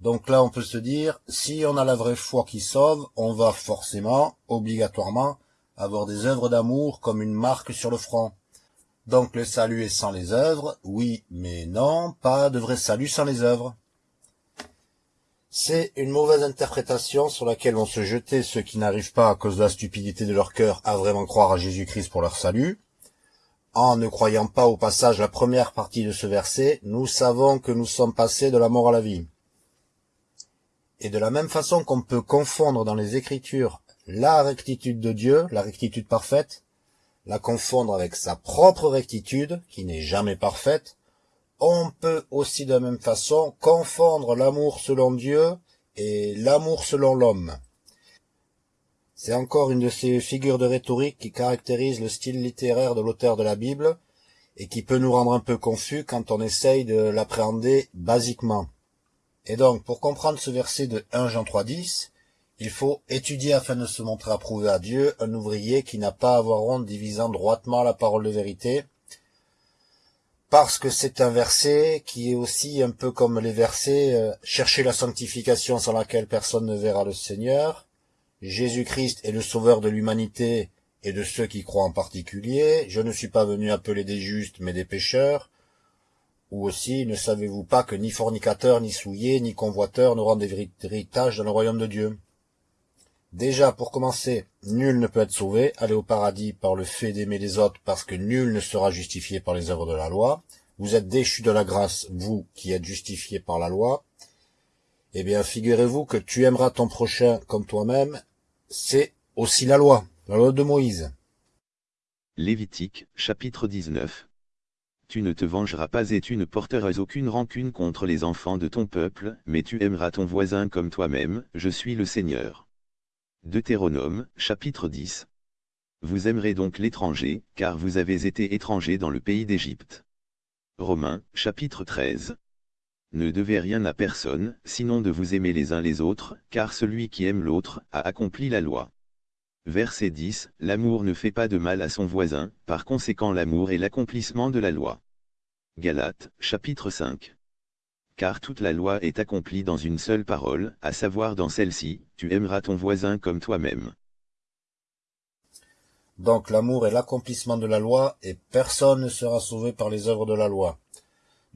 Donc là, on peut se dire, si on a la vraie foi qui sauve, on va forcément, obligatoirement, avoir des œuvres d'amour comme une marque sur le front. Donc le salut est sans les œuvres, oui, mais non, pas de vrai salut sans les œuvres. C'est une mauvaise interprétation sur laquelle vont se jeter ceux qui n'arrivent pas, à cause de la stupidité de leur cœur, à vraiment croire à Jésus-Christ pour leur salut, en ne croyant pas au passage la première partie de ce verset, nous savons que nous sommes passés de la mort à la vie. Et de la même façon qu'on peut confondre dans les Écritures la rectitude de Dieu, la rectitude parfaite, la confondre avec sa propre rectitude, qui n'est jamais parfaite, on peut aussi de la même façon confondre l'amour selon Dieu et l'amour selon l'homme. C'est encore une de ces figures de rhétorique qui caractérisent le style littéraire de l'auteur de la Bible et qui peut nous rendre un peu confus quand on essaye de l'appréhender basiquement. Et donc, pour comprendre ce verset de 1 Jean 3.10, il faut étudier afin de se montrer approuvé à Dieu un ouvrier qui n'a pas à avoir honte divisant droitement la parole de vérité, parce que c'est un verset qui est aussi un peu comme les versets euh, chercher la sanctification sans laquelle personne ne verra le Seigneur, Jésus-Christ est le sauveur de l'humanité et de ceux qui croient en particulier. Je ne suis pas venu appeler des justes, mais des pécheurs. Ou aussi, ne savez-vous pas que ni fornicateur, ni souillé, ni convoiteur n'auront des héritages dans le royaume de Dieu? Déjà, pour commencer, nul ne peut être sauvé, aller au paradis par le fait d'aimer les autres, parce que nul ne sera justifié par les œuvres de la loi. Vous êtes déchus de la grâce, vous qui êtes justifiés par la loi. Eh bien, figurez-vous que tu aimeras ton prochain comme toi-même, c'est aussi la loi, la loi de Moïse. Lévitique, chapitre 19. Tu ne te vengeras pas et tu ne porteras aucune rancune contre les enfants de ton peuple, mais tu aimeras ton voisin comme toi-même, je suis le Seigneur. Deutéronome, chapitre 10. Vous aimerez donc l'étranger, car vous avez été étrangers dans le pays d'Égypte. Romains, chapitre 13. Ne devez rien à personne, sinon de vous aimer les uns les autres, car celui qui aime l'autre, a accompli la loi. Verset 10, L'amour ne fait pas de mal à son voisin, par conséquent l'amour est l'accomplissement de la loi. Galates, chapitre 5. Car toute la loi est accomplie dans une seule parole, à savoir dans celle-ci, tu aimeras ton voisin comme toi-même. Donc l'amour est l'accomplissement de la loi, et personne ne sera sauvé par les œuvres de la loi.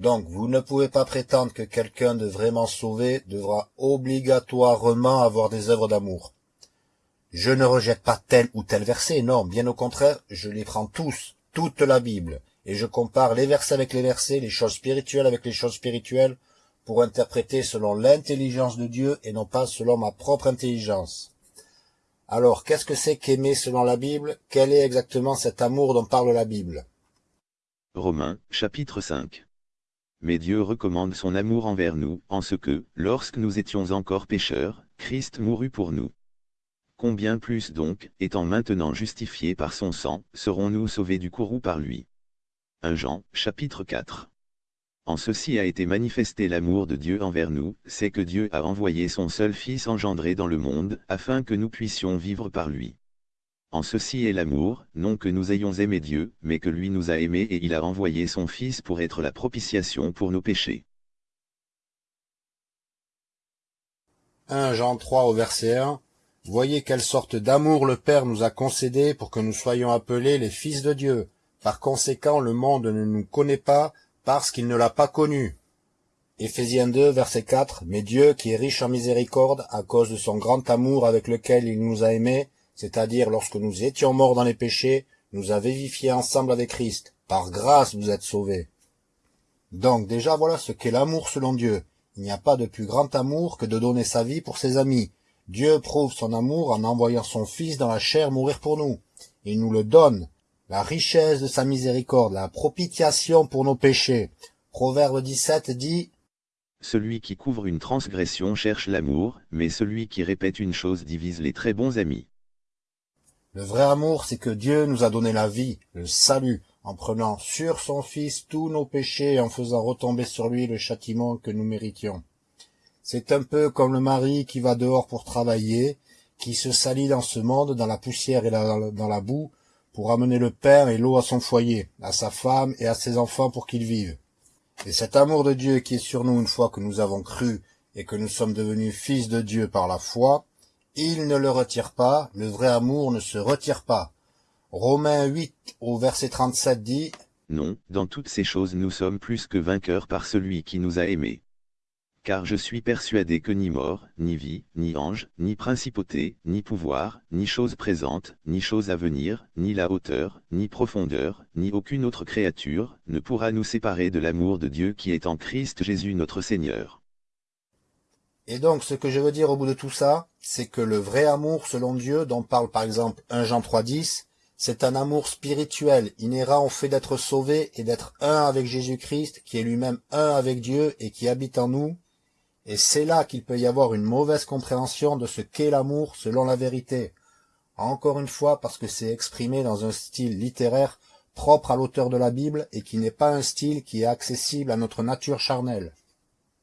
Donc, vous ne pouvez pas prétendre que quelqu'un de vraiment sauvé devra obligatoirement avoir des œuvres d'amour. Je ne rejette pas tel ou tel verset, non, bien au contraire, je les prends tous, toute la Bible, et je compare les versets avec les versets, les choses spirituelles avec les choses spirituelles, pour interpréter selon l'intelligence de Dieu et non pas selon ma propre intelligence. Alors, qu'est-ce que c'est qu'aimer selon la Bible? Quel est exactement cet amour dont parle la Bible? Romains, chapitre 5 mais Dieu recommande son amour envers nous, en ce que, lorsque nous étions encore pécheurs, Christ mourut pour nous. Combien plus donc, étant maintenant justifiés par son sang, serons-nous sauvés du courroux par lui? 1 Jean, chapitre 4 En ceci a été manifesté l'amour de Dieu envers nous, c'est que Dieu a envoyé son seul Fils engendré dans le monde, afin que nous puissions vivre par lui. En ceci est l'amour, non que nous ayons aimé Dieu, mais que lui nous a aimés et il a envoyé son Fils pour être la propitiation pour nos péchés. 1 Jean 3 au verset 1 Voyez quelle sorte d'amour le Père nous a concédé pour que nous soyons appelés les fils de Dieu. Par conséquent, le monde ne nous connaît pas parce qu'il ne l'a pas connu. Éphésiens 2, verset 4 Mais Dieu, qui est riche en miséricorde, à cause de son grand amour avec lequel il nous a aimés, c'est-à-dire lorsque nous étions morts dans les péchés, nous a vivifiés ensemble avec Christ. Par grâce vous êtes sauvés. Donc déjà voilà ce qu'est l'amour selon Dieu. Il n'y a pas de plus grand amour que de donner sa vie pour ses amis. Dieu prouve son amour en envoyant son Fils dans la chair mourir pour nous. Il nous le donne. La richesse de sa miséricorde, la propitiation pour nos péchés. Proverbe 17 dit Celui qui couvre une transgression cherche l'amour, mais celui qui répète une chose divise les très bons amis. Le vrai amour, c'est que Dieu nous a donné la vie, le salut, en prenant sur son Fils tous nos péchés et en faisant retomber sur lui le châtiment que nous méritions. C'est un peu comme le mari qui va dehors pour travailler, qui se salit dans ce monde, dans la poussière et dans la boue, pour amener le pain et l'eau à son foyer, à sa femme et à ses enfants pour qu'ils vivent. Et cet amour de Dieu qui est sur nous une fois que nous avons cru et que nous sommes devenus fils de Dieu par la foi, il ne le retire pas, le vrai amour ne se retire pas. Romains 8 au verset 37 dit Non, dans toutes ces choses nous sommes plus que vainqueurs par celui qui nous a aimés. Car je suis persuadé que ni mort, ni vie, ni ange, ni principauté, ni pouvoir, ni chose présente, ni chose à venir, ni la hauteur, ni profondeur, ni aucune autre créature, ne pourra nous séparer de l'amour de Dieu qui est en Christ Jésus notre Seigneur. Et donc ce que je veux dire au bout de tout ça, c'est que le vrai amour selon Dieu, dont parle par exemple 1 Jean 3.10, c'est un amour spirituel, inhérent au fait d'être sauvé et d'être un avec Jésus-Christ, qui est lui-même un avec Dieu et qui habite en nous. Et c'est là qu'il peut y avoir une mauvaise compréhension de ce qu'est l'amour selon la vérité. Encore une fois, parce que c'est exprimé dans un style littéraire propre à l'auteur de la Bible et qui n'est pas un style qui est accessible à notre nature charnelle.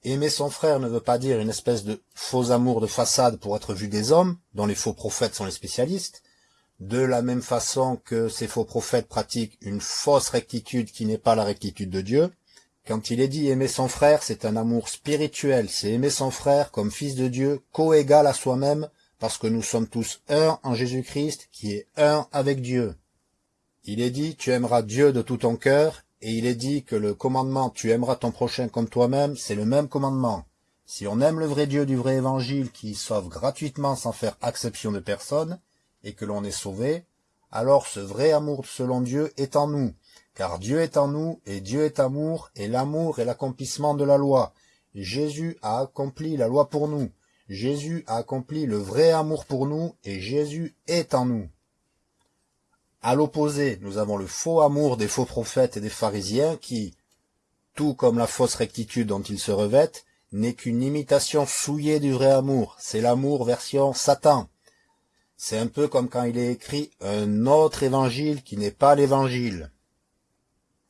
Aimer son frère ne veut pas dire une espèce de faux amour de façade pour être vu des hommes, dont les faux prophètes sont les spécialistes, de la même façon que ces faux prophètes pratiquent une fausse rectitude qui n'est pas la rectitude de Dieu. Quand il est dit aimer son frère, c'est un amour spirituel, c'est aimer son frère comme fils de Dieu, coégal à soi-même, parce que nous sommes tous un en Jésus-Christ, qui est un avec Dieu. Il est dit, tu aimeras Dieu de tout ton cœur, et il est dit que le commandement, tu aimeras ton prochain comme toi-même, c'est le même commandement. Si on aime le vrai Dieu du vrai évangile qui sauve gratuitement sans faire exception de personne, et que l'on est sauvé, alors ce vrai amour selon Dieu est en nous, car Dieu est en nous, et Dieu est amour, et l'amour est l'accomplissement de la loi. Jésus a accompli la loi pour nous, Jésus a accompli le vrai amour pour nous, et Jésus est en nous. À l'opposé, nous avons le faux amour des faux prophètes et des pharisiens qui, tout comme la fausse rectitude dont ils se revêtent, n'est qu'une imitation souillée du vrai amour, c'est l'amour version Satan. C'est un peu comme quand il est écrit un autre évangile qui n'est pas l'évangile.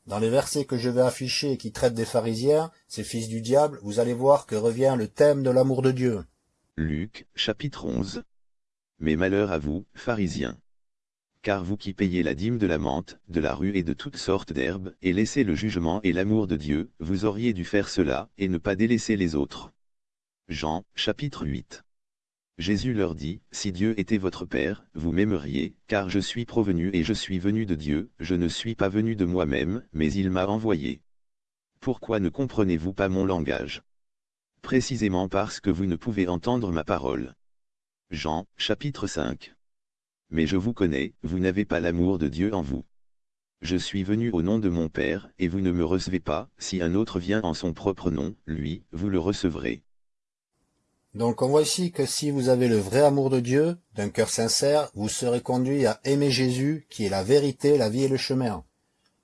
Dans les versets que je vais afficher et qui traitent des pharisiens, ces fils du diable, vous allez voir que revient le thème de l'amour de Dieu. Luc, chapitre 11. Mais malheur à vous, pharisiens. Car vous qui payez la dîme de la menthe, de la rue et de toutes sortes d'herbes, et laissez le jugement et l'amour de Dieu, vous auriez dû faire cela, et ne pas délaisser les autres. Jean, chapitre 8. Jésus leur dit, Si Dieu était votre Père, vous m'aimeriez, car je suis provenu et je suis venu de Dieu, je ne suis pas venu de moi-même, mais il m'a envoyé. Pourquoi ne comprenez-vous pas mon langage? Précisément parce que vous ne pouvez entendre ma parole. Jean, chapitre 5. Mais je vous connais, vous n'avez pas l'amour de Dieu en vous. Je suis venu au nom de mon Père, et vous ne me recevez pas, si un autre vient en son propre nom, lui, vous le recevrez. Donc on voit ici que si vous avez le vrai amour de Dieu, d'un cœur sincère, vous serez conduit à aimer Jésus, qui est la vérité, la vie et le chemin.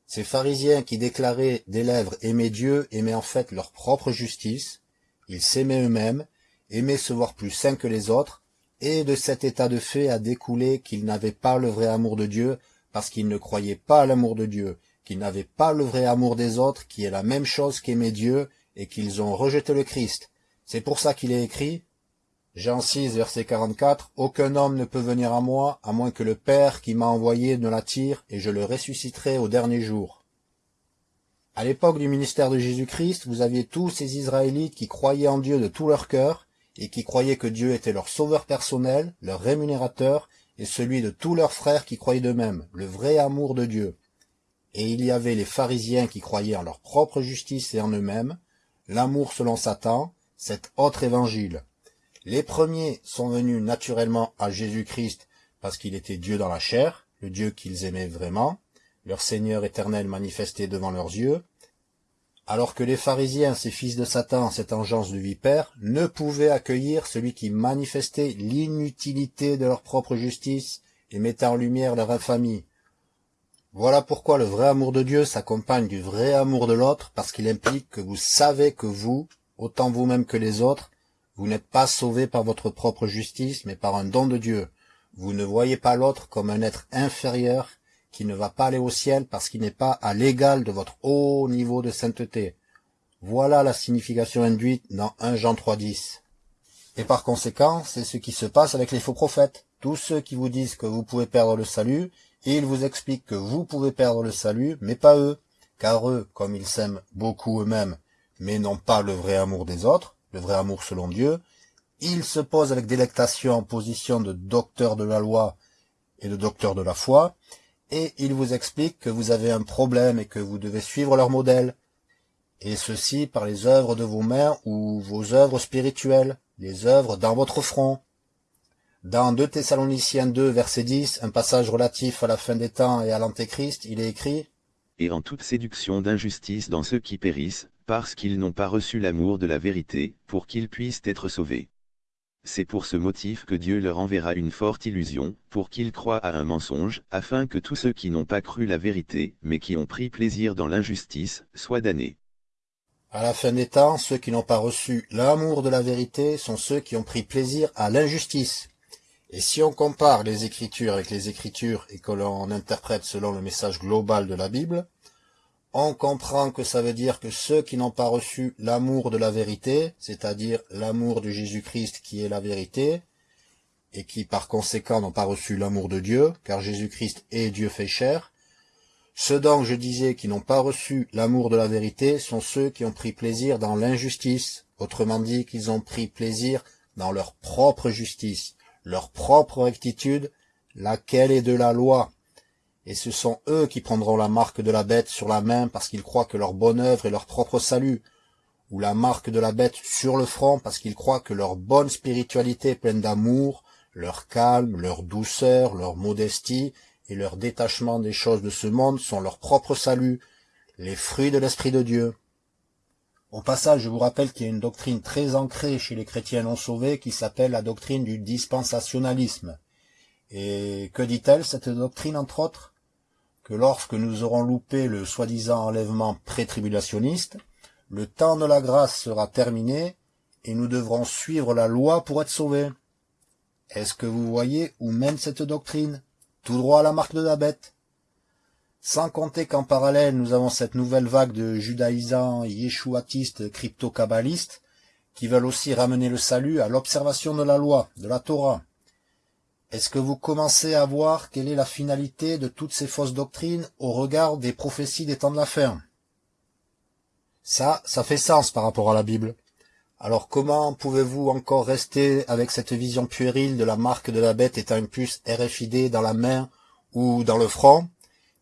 Ces pharisiens qui déclaraient des lèvres aimer Dieu aimaient en fait leur propre justice, ils s'aimaient eux-mêmes, aimaient se voir plus saints que les autres, et de cet état de fait a découlé qu'ils n'avaient pas le vrai amour de Dieu, parce qu'ils ne croyaient pas à l'amour de Dieu, qu'ils n'avaient pas le vrai amour des autres, qui est la même chose qu'aimer Dieu, et qu'ils ont rejeté le Christ. C'est pour ça qu'il est écrit, Jean 6, verset 44, « Aucun homme ne peut venir à moi, à moins que le Père qui m'a envoyé ne l'attire, et je le ressusciterai au dernier jour. » À l'époque du ministère de Jésus-Christ, vous aviez tous ces Israélites qui croyaient en Dieu de tout leur cœur, et qui croyaient que Dieu était leur sauveur personnel, leur rémunérateur, et celui de tous leurs frères qui croyaient d'eux-mêmes, le vrai amour de Dieu. Et il y avait les pharisiens qui croyaient en leur propre justice et en eux-mêmes, l'amour selon Satan, cet autre évangile. Les premiers sont venus naturellement à Jésus-Christ parce qu'il était Dieu dans la chair, le Dieu qu'ils aimaient vraiment, leur Seigneur éternel manifesté devant leurs yeux, alors que les pharisiens, ces fils de Satan, cette engeance de vipère, ne pouvaient accueillir celui qui manifestait l'inutilité de leur propre justice et mettait en lumière leur infamie. Voilà pourquoi le vrai amour de Dieu s'accompagne du vrai amour de l'autre, parce qu'il implique que vous savez que vous, autant vous-même que les autres, vous n'êtes pas sauvés par votre propre justice, mais par un don de Dieu. Vous ne voyez pas l'autre comme un être inférieur qui ne va pas aller au ciel parce qu'il n'est pas à l'égal de votre haut niveau de sainteté. Voilà la signification induite dans 1 Jean 3.10. Et par conséquent, c'est ce qui se passe avec les faux prophètes. Tous ceux qui vous disent que vous pouvez perdre le salut, ils vous expliquent que vous pouvez perdre le salut, mais pas eux. Car eux, comme ils s'aiment beaucoup eux-mêmes, mais n'ont pas le vrai amour des autres, le vrai amour selon Dieu, ils se posent avec délectation en position de docteur de la loi et de docteur de la foi, et ils vous expliquent que vous avez un problème et que vous devez suivre leur modèle, et ceci par les œuvres de vos mains ou vos œuvres spirituelles, les œuvres dans votre front. Dans 2 Thessaloniciens 2, verset 10, un passage relatif à la fin des temps et à l'Antéchrist, il est écrit Et en toute séduction d'injustice dans ceux qui périssent, parce qu'ils n'ont pas reçu l'amour de la vérité, pour qu'ils puissent être sauvés. C'est pour ce motif que Dieu leur enverra une forte illusion, pour qu'ils croient à un mensonge, afin que tous ceux qui n'ont pas cru la vérité, mais qui ont pris plaisir dans l'injustice, soient damnés. À la fin des temps, ceux qui n'ont pas reçu l'amour de la vérité sont ceux qui ont pris plaisir à l'injustice. Et si on compare les Écritures avec les Écritures et que l'on interprète selon le message global de la Bible, on comprend que ça veut dire que ceux qui n'ont pas reçu l'amour de la vérité, c'est-à-dire l'amour de Jésus-Christ qui est la vérité, et qui par conséquent n'ont pas reçu l'amour de Dieu, car Jésus-Christ est Dieu fait chair, ceux dont je disais qui n'ont pas reçu l'amour de la vérité sont ceux qui ont pris plaisir dans l'injustice, autrement dit qu'ils ont pris plaisir dans leur propre justice, leur propre rectitude, laquelle est de la loi, et ce sont eux qui prendront la marque de la bête sur la main parce qu'ils croient que leur bonne œuvre est leur propre salut, ou la marque de la bête sur le front parce qu'ils croient que leur bonne spiritualité pleine d'amour, leur calme, leur douceur, leur modestie et leur détachement des choses de ce monde sont leur propre salut, les fruits de l'Esprit de Dieu. Au passage, je vous rappelle qu'il y a une doctrine très ancrée chez les chrétiens non sauvés qui s'appelle la doctrine du dispensationalisme. Et que dit-elle, cette doctrine, entre autres? Que lorsque nous aurons loupé le soi-disant enlèvement pré-tribulationniste, le temps de la grâce sera terminé et nous devrons suivre la loi pour être sauvés. Est-ce que vous voyez où mène cette doctrine? Tout droit à la marque de la bête. Sans compter qu'en parallèle, nous avons cette nouvelle vague de judaïsants yéchouatistes crypto-kabbalistes qui veulent aussi ramener le salut à l'observation de la loi, de la Torah. Est-ce que vous commencez à voir quelle est la finalité de toutes ces fausses doctrines au regard des prophéties des temps de la fin? Ça, ça fait sens par rapport à la Bible. Alors comment pouvez-vous encore rester avec cette vision puérile de la marque de la bête étant une puce RFID dans la main ou dans le front,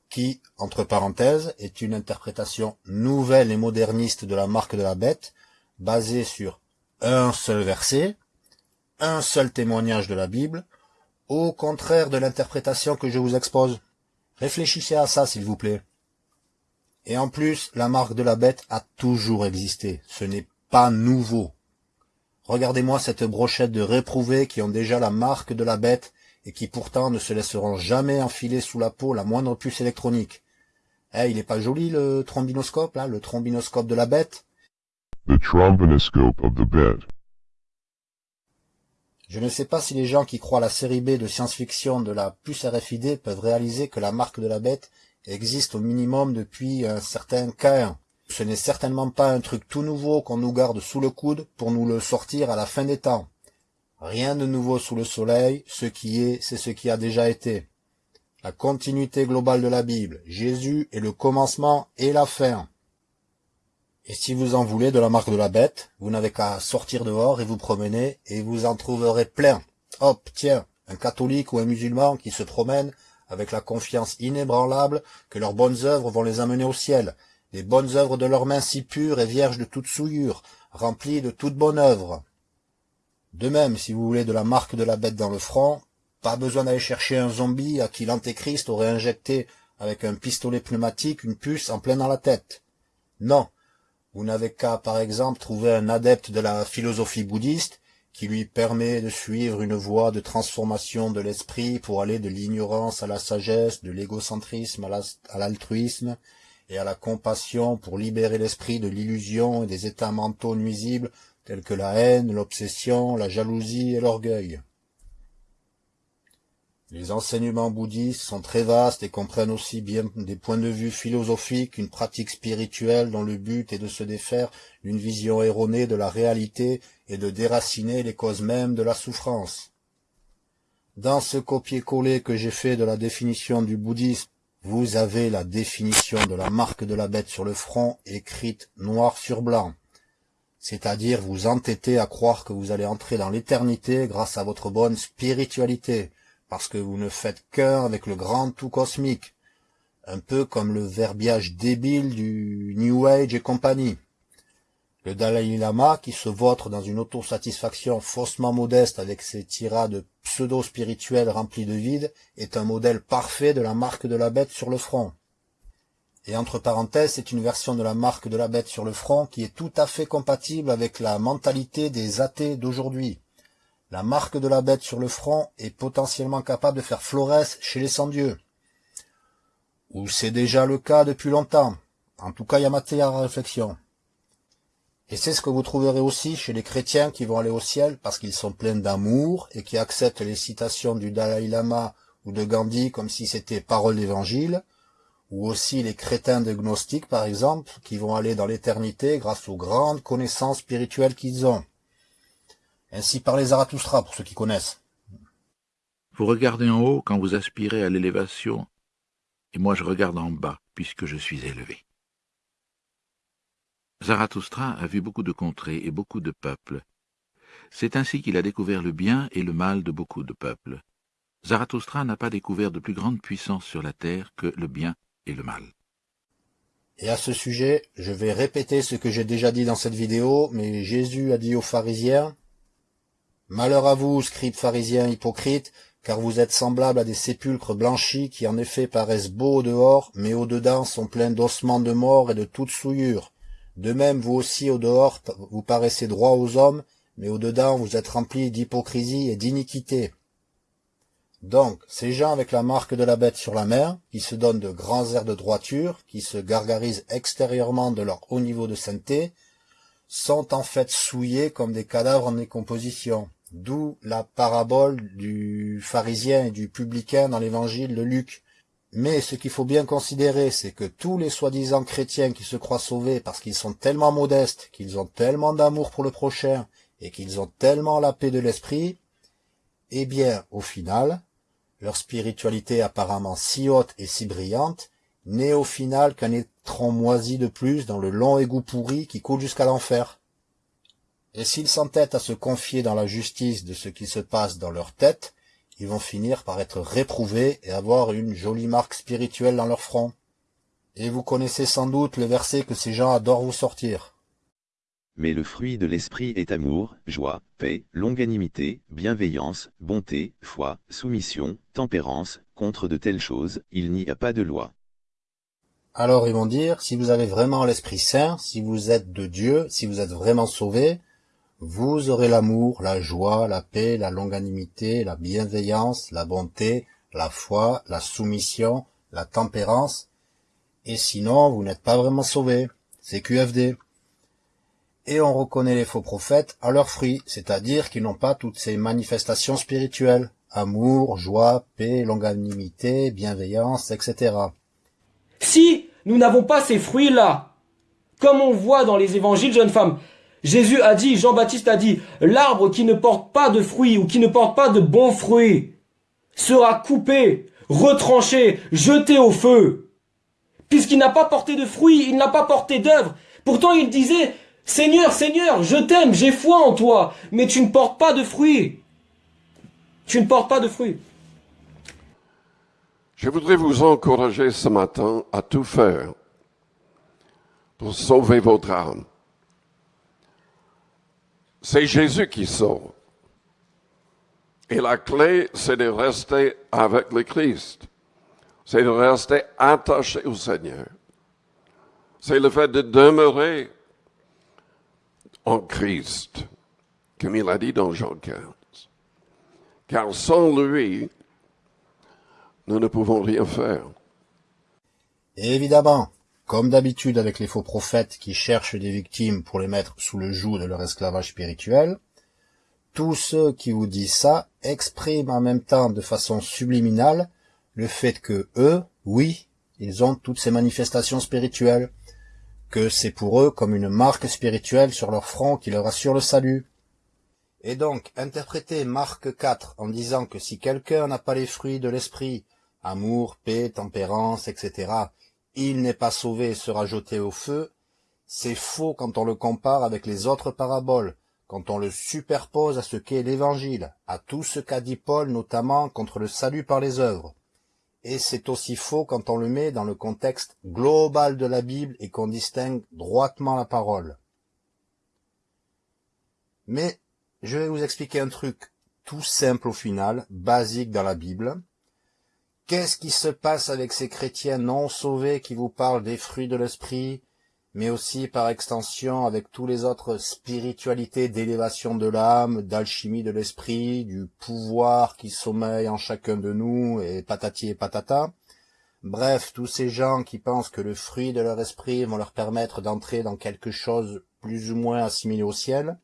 qui, entre parenthèses, est une interprétation nouvelle et moderniste de la marque de la bête, basée sur un seul verset, un seul témoignage de la Bible, au contraire de l'interprétation que je vous expose. Réfléchissez à ça, s'il vous plaît. Et en plus, la marque de la bête a toujours existé. Ce n'est pas nouveau. Regardez-moi cette brochette de réprouvés qui ont déjà la marque de la bête et qui pourtant ne se laisseront jamais enfiler sous la peau la moindre puce électronique. Eh, il est pas joli le trombinoscope, là, le trombinoscope de la bête? Je ne sais pas si les gens qui croient la série B de science-fiction de la puce RFID peuvent réaliser que la marque de la bête existe au minimum depuis un certain K1. Ce n'est certainement pas un truc tout nouveau qu'on nous garde sous le coude pour nous le sortir à la fin des temps. Rien de nouveau sous le soleil, ce qui est, c'est ce qui a déjà été. La continuité globale de la Bible, Jésus est le commencement et la fin. Et si vous en voulez de la marque de la bête, vous n'avez qu'à sortir dehors et vous promener, et vous en trouverez plein. Hop, tiens, un catholique ou un musulman qui se promène avec la confiance inébranlable que leurs bonnes œuvres vont les amener au ciel, les bonnes œuvres de leurs mains si pures et vierges de toute souillure, remplies de toute bonne œuvre. De même, si vous voulez de la marque de la bête dans le front, pas besoin d'aller chercher un zombie à qui l'antéchrist aurait injecté avec un pistolet pneumatique une puce en plein dans la tête. Non, vous n'avez qu'à, par exemple, trouver un adepte de la philosophie bouddhiste qui lui permet de suivre une voie de transformation de l'esprit pour aller de l'ignorance à la sagesse, de l'égocentrisme à l'altruisme et à la compassion pour libérer l'esprit de l'illusion et des états mentaux nuisibles tels que la haine, l'obsession, la jalousie et l'orgueil. Les enseignements bouddhistes sont très vastes et comprennent aussi bien des points de vue philosophiques qu'une pratique spirituelle dont le but est de se défaire d'une vision erronée de la réalité et de déraciner les causes mêmes de la souffrance. Dans ce copier-coller que j'ai fait de la définition du bouddhisme, vous avez la définition de la marque de la bête sur le front écrite noir sur blanc. C'est-à-dire vous entêtez à croire que vous allez entrer dans l'éternité grâce à votre bonne spiritualité, parce que vous ne faites qu'un avec le grand tout cosmique, un peu comme le verbiage débile du New Age et compagnie. Le Dalai Lama, qui se vautre dans une autosatisfaction faussement modeste avec ses tirades pseudo-spirituelles remplies de vide, est un modèle parfait de la marque de la bête sur le front. Et entre parenthèses, c'est une version de la marque de la bête sur le front qui est tout à fait compatible avec la mentalité des athées d'aujourd'hui. La marque de la bête sur le front est potentiellement capable de faire florès chez les sans-dieux. Ou c'est déjà le cas depuis longtemps. En tout cas, il y a matière à réflexion. Et c'est ce que vous trouverez aussi chez les chrétiens qui vont aller au ciel parce qu'ils sont pleins d'amour et qui acceptent les citations du Dalai Lama ou de Gandhi comme si c'était parole d'évangile, ou aussi les crétins de gnostiques par exemple, qui vont aller dans l'éternité grâce aux grandes connaissances spirituelles qu'ils ont. Ainsi parlait Zarathustra, pour ceux qui connaissent. Vous regardez en haut quand vous aspirez à l'élévation, et moi je regarde en bas, puisque je suis élevé. Zarathustra a vu beaucoup de contrées et beaucoup de peuples. C'est ainsi qu'il a découvert le bien et le mal de beaucoup de peuples. Zarathustra n'a pas découvert de plus grande puissance sur la terre que le bien et le mal. Et à ce sujet, je vais répéter ce que j'ai déjà dit dans cette vidéo, mais Jésus a dit aux pharisiens, Malheur à vous, scribes pharisiens hypocrites, car vous êtes semblables à des sépulcres blanchis qui en effet paraissent beaux au dehors, mais au-dedans sont pleins d'ossements de mort et de toute souillure. De même, vous aussi au dehors, vous paraissez droits aux hommes, mais au-dedans vous êtes remplis d'hypocrisie et d'iniquité. Donc, ces gens avec la marque de la bête sur la main, qui se donnent de grands airs de droiture, qui se gargarisent extérieurement de leur haut niveau de sainteté, sont en fait souillés comme des cadavres en décomposition. D'où la parabole du pharisien et du publicain dans l'évangile de Luc. Mais ce qu'il faut bien considérer, c'est que tous les soi-disant chrétiens qui se croient sauvés parce qu'ils sont tellement modestes, qu'ils ont tellement d'amour pour le prochain, et qu'ils ont tellement la paix de l'esprit, eh bien, au final, leur spiritualité apparemment si haute et si brillante, n'est au final qu'un étron moisi de plus dans le long égout pourri qui coule jusqu'à l'enfer. Et s'ils s'entêtent à se confier dans la justice de ce qui se passe dans leur tête, ils vont finir par être réprouvés et avoir une jolie marque spirituelle dans leur front. Et vous connaissez sans doute le verset que ces gens adorent vous sortir. Mais le fruit de l'esprit est amour, joie, paix, longanimité, bienveillance, bonté, foi, soumission, tempérance, contre de telles choses, il n'y a pas de loi. Alors ils vont dire, si vous avez vraiment l'Esprit Saint, si vous êtes de Dieu, si vous êtes vraiment sauvé, vous aurez l'amour, la joie, la paix, la longanimité, la bienveillance, la bonté, la foi, la soumission, la tempérance, et sinon vous n'êtes pas vraiment sauvé. C'est QFD. Et on reconnaît les faux prophètes à leurs fruits, c'est-à-dire qu'ils n'ont pas toutes ces manifestations spirituelles, amour, joie, paix, longanimité, bienveillance, etc. Si nous n'avons pas ces fruits-là, comme on voit dans les évangiles, jeunes femmes, Jésus a dit, Jean-Baptiste a dit, l'arbre qui ne porte pas de fruits ou qui ne porte pas de bons fruits sera coupé, retranché, jeté au feu. Puisqu'il n'a pas porté de fruits, il n'a pas porté d'œuvre. Pourtant il disait, Seigneur, Seigneur, je t'aime, j'ai foi en toi, mais tu ne portes pas de fruits. Tu ne portes pas de fruits. Je voudrais vous encourager ce matin à tout faire pour sauver votre âme. C'est Jésus qui sauve. Et la clé, c'est de rester avec le Christ. C'est de rester attaché au Seigneur. C'est le fait de demeurer en Christ comme il a dit dans Jean 15. Car sans lui, nous ne pouvons rien faire. Évidemment, comme d'habitude avec les faux prophètes qui cherchent des victimes pour les mettre sous le joug de leur esclavage spirituel, tous ceux qui vous disent ça expriment en même temps de façon subliminale le fait que eux, oui, ils ont toutes ces manifestations spirituelles, que c'est pour eux comme une marque spirituelle sur leur front qui leur assure le salut. Et donc, interpréter Marc 4 en disant que si quelqu'un n'a pas les fruits de l'esprit, amour, paix, tempérance, etc., il n'est pas sauvé et sera jeté au feu, c'est faux quand on le compare avec les autres paraboles, quand on le superpose à ce qu'est l'Évangile, à tout ce qu'a dit Paul notamment contre le salut par les œuvres. Et c'est aussi faux quand on le met dans le contexte global de la Bible et qu'on distingue droitement la parole. Mais je vais vous expliquer un truc tout simple au final, basique dans la Bible. Qu'est-ce qui se passe avec ces chrétiens non sauvés qui vous parlent des fruits de l'esprit, mais aussi par extension avec tous les autres spiritualités d'élévation de l'âme, d'alchimie de l'esprit, du pouvoir qui sommeille en chacun de nous, et patati et patata? Bref, tous ces gens qui pensent que le fruit de leur esprit vont leur permettre d'entrer dans quelque chose plus ou moins assimilé au ciel?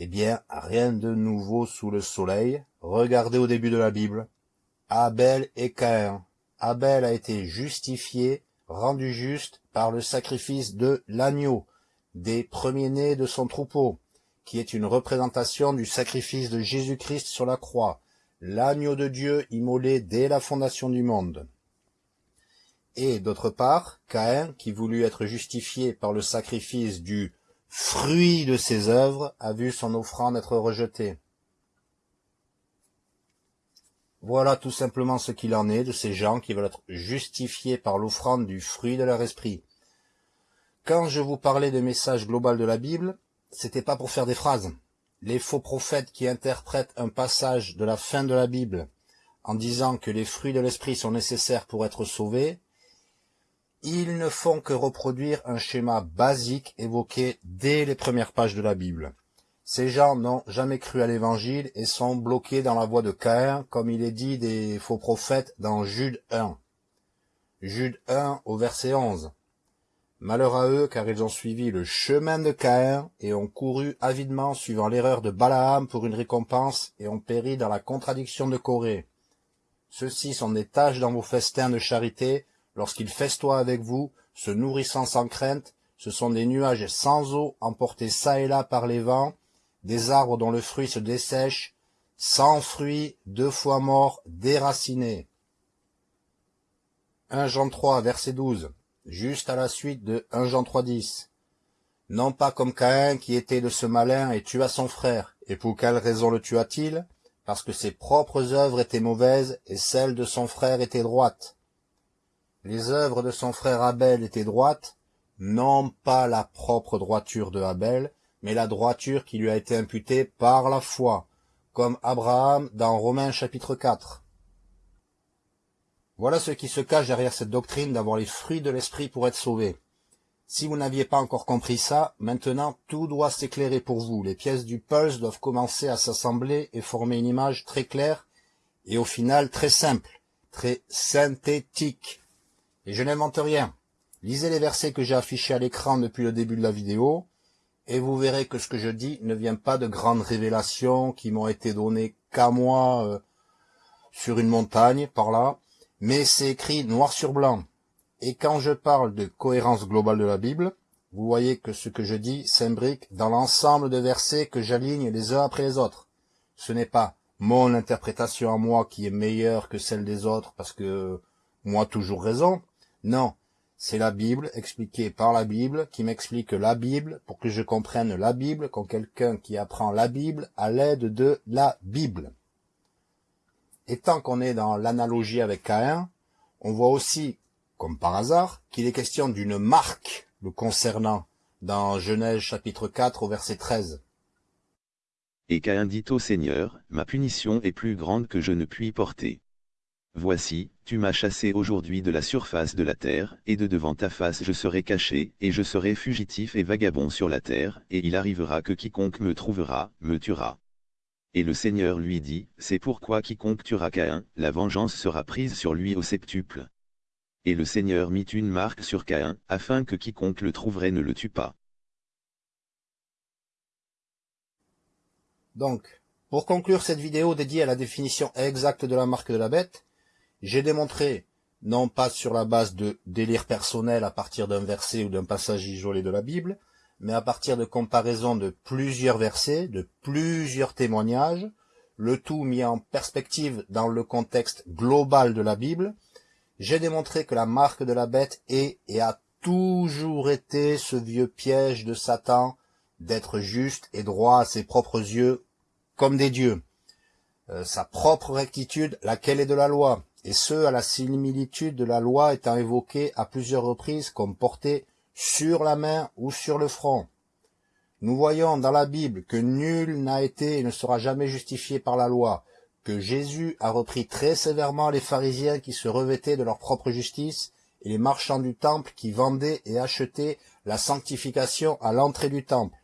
Eh bien, rien de nouveau sous le soleil. Regardez au début de la Bible. Abel et Caïn. Abel a été justifié rendu juste par le sacrifice de l'agneau, des premiers-nés de son troupeau, qui est une représentation du sacrifice de Jésus-Christ sur la croix, l'agneau de Dieu immolé dès la fondation du monde. Et d'autre part, Caïn, qui voulut être justifié par le sacrifice du fruit de ses œuvres, a vu son offrande être rejetée. Voilà tout simplement ce qu'il en est de ces gens qui veulent être justifiés par l'offrande du fruit de leur esprit. Quand je vous parlais de message global de la Bible, c'était pas pour faire des phrases. Les faux prophètes qui interprètent un passage de la fin de la Bible en disant que les fruits de l'esprit sont nécessaires pour être sauvés, ils ne font que reproduire un schéma basique évoqué dès les premières pages de la Bible. Ces gens n'ont jamais cru à l'évangile et sont bloqués dans la voie de Caïn, comme il est dit des faux prophètes dans Jude 1. Jude 1 au verset 11. Malheur à eux, car ils ont suivi le chemin de Caïn et ont couru avidement suivant l'erreur de Balaam pour une récompense et ont péri dans la contradiction de Corée. Ceux-ci sont des tâches dans vos festins de charité, lorsqu'ils festoient avec vous, se nourrissant sans crainte, ce sont des nuages sans eau emportés çà et là par les vents, des arbres dont le fruit se dessèche, sans fruits, deux fois morts, déracinés. 1 Jean 3, verset 12, juste à la suite de 1 Jean 3, 10. Non pas comme Caïn qui était de ce malin et tua son frère. Et pour quelle raison le tua-t-il? Parce que ses propres œuvres étaient mauvaises et celles de son frère étaient droites. Les œuvres de son frère Abel étaient droites, non pas la propre droiture de Abel, mais la droiture qui lui a été imputée par la foi, comme Abraham dans Romains chapitre 4. Voilà ce qui se cache derrière cette doctrine d'avoir les fruits de l'esprit pour être sauvé. Si vous n'aviez pas encore compris ça, maintenant tout doit s'éclairer pour vous. Les pièces du pulse doivent commencer à s'assembler et former une image très claire et au final très simple, très synthétique. Et je n'invente rien. Lisez les versets que j'ai affichés à l'écran depuis le début de la vidéo, et vous verrez que ce que je dis ne vient pas de grandes révélations qui m'ont été données qu'à moi euh, sur une montagne par là, mais c'est écrit noir sur blanc. Et quand je parle de cohérence globale de la Bible, vous voyez que ce que je dis s'imbrique dans l'ensemble de versets que j'aligne les uns après les autres. Ce n'est pas mon interprétation à moi qui est meilleure que celle des autres parce que moi toujours raison. Non, c'est la Bible, expliquée par la Bible, qui m'explique la Bible pour que je comprenne la Bible comme quelqu'un qui apprend la Bible à l'aide de la Bible. Et tant qu'on est dans l'analogie avec Caïn, on voit aussi, comme par hasard, qu'il est question d'une marque le concernant dans Genèse chapitre 4 au verset 13. Et Caïn dit au Seigneur, Ma punition est plus grande que je ne puis porter. Voici, tu m'as chassé aujourd'hui de la surface de la terre, et de devant ta face je serai caché, et je serai fugitif et vagabond sur la terre, et il arrivera que quiconque me trouvera, me tuera. Et le Seigneur lui dit, C'est pourquoi quiconque tuera Caïn, la vengeance sera prise sur lui au septuple. Et le Seigneur mit une marque sur Caïn, afin que quiconque le trouverait ne le tue pas. Donc, pour conclure cette vidéo dédiée à la définition exacte de la marque de la bête, j'ai démontré, non pas sur la base de délire personnel à partir d'un verset ou d'un passage isolé de la Bible, mais à partir de comparaisons de plusieurs versets, de plusieurs témoignages, le tout mis en perspective dans le contexte global de la Bible, j'ai démontré que la marque de la bête est et a toujours été ce vieux piège de Satan d'être juste et droit à ses propres yeux comme des dieux. Euh, sa propre rectitude, laquelle est de la loi, et ce à la similitude de la loi étant évoquée à plusieurs reprises comme portée sur la main ou sur le front. Nous voyons dans la Bible que nul n'a été et ne sera jamais justifié par la loi, que Jésus a repris très sévèrement les pharisiens qui se revêtaient de leur propre justice et les marchands du temple qui vendaient et achetaient la sanctification à l'entrée du temple.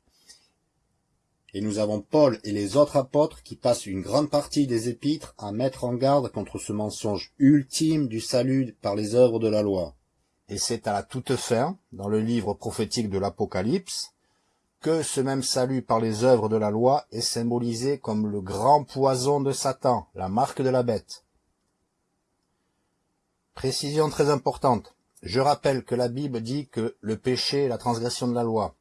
Et nous avons Paul et les autres apôtres qui passent une grande partie des épîtres à mettre en garde contre ce mensonge ultime du salut par les œuvres de la loi. Et c'est à la toute fin, dans le livre prophétique de l'Apocalypse, que ce même salut par les œuvres de la loi est symbolisé comme le grand poison de Satan, la marque de la bête. Précision très importante. Je rappelle que la Bible dit que le péché est la transgression de la loi.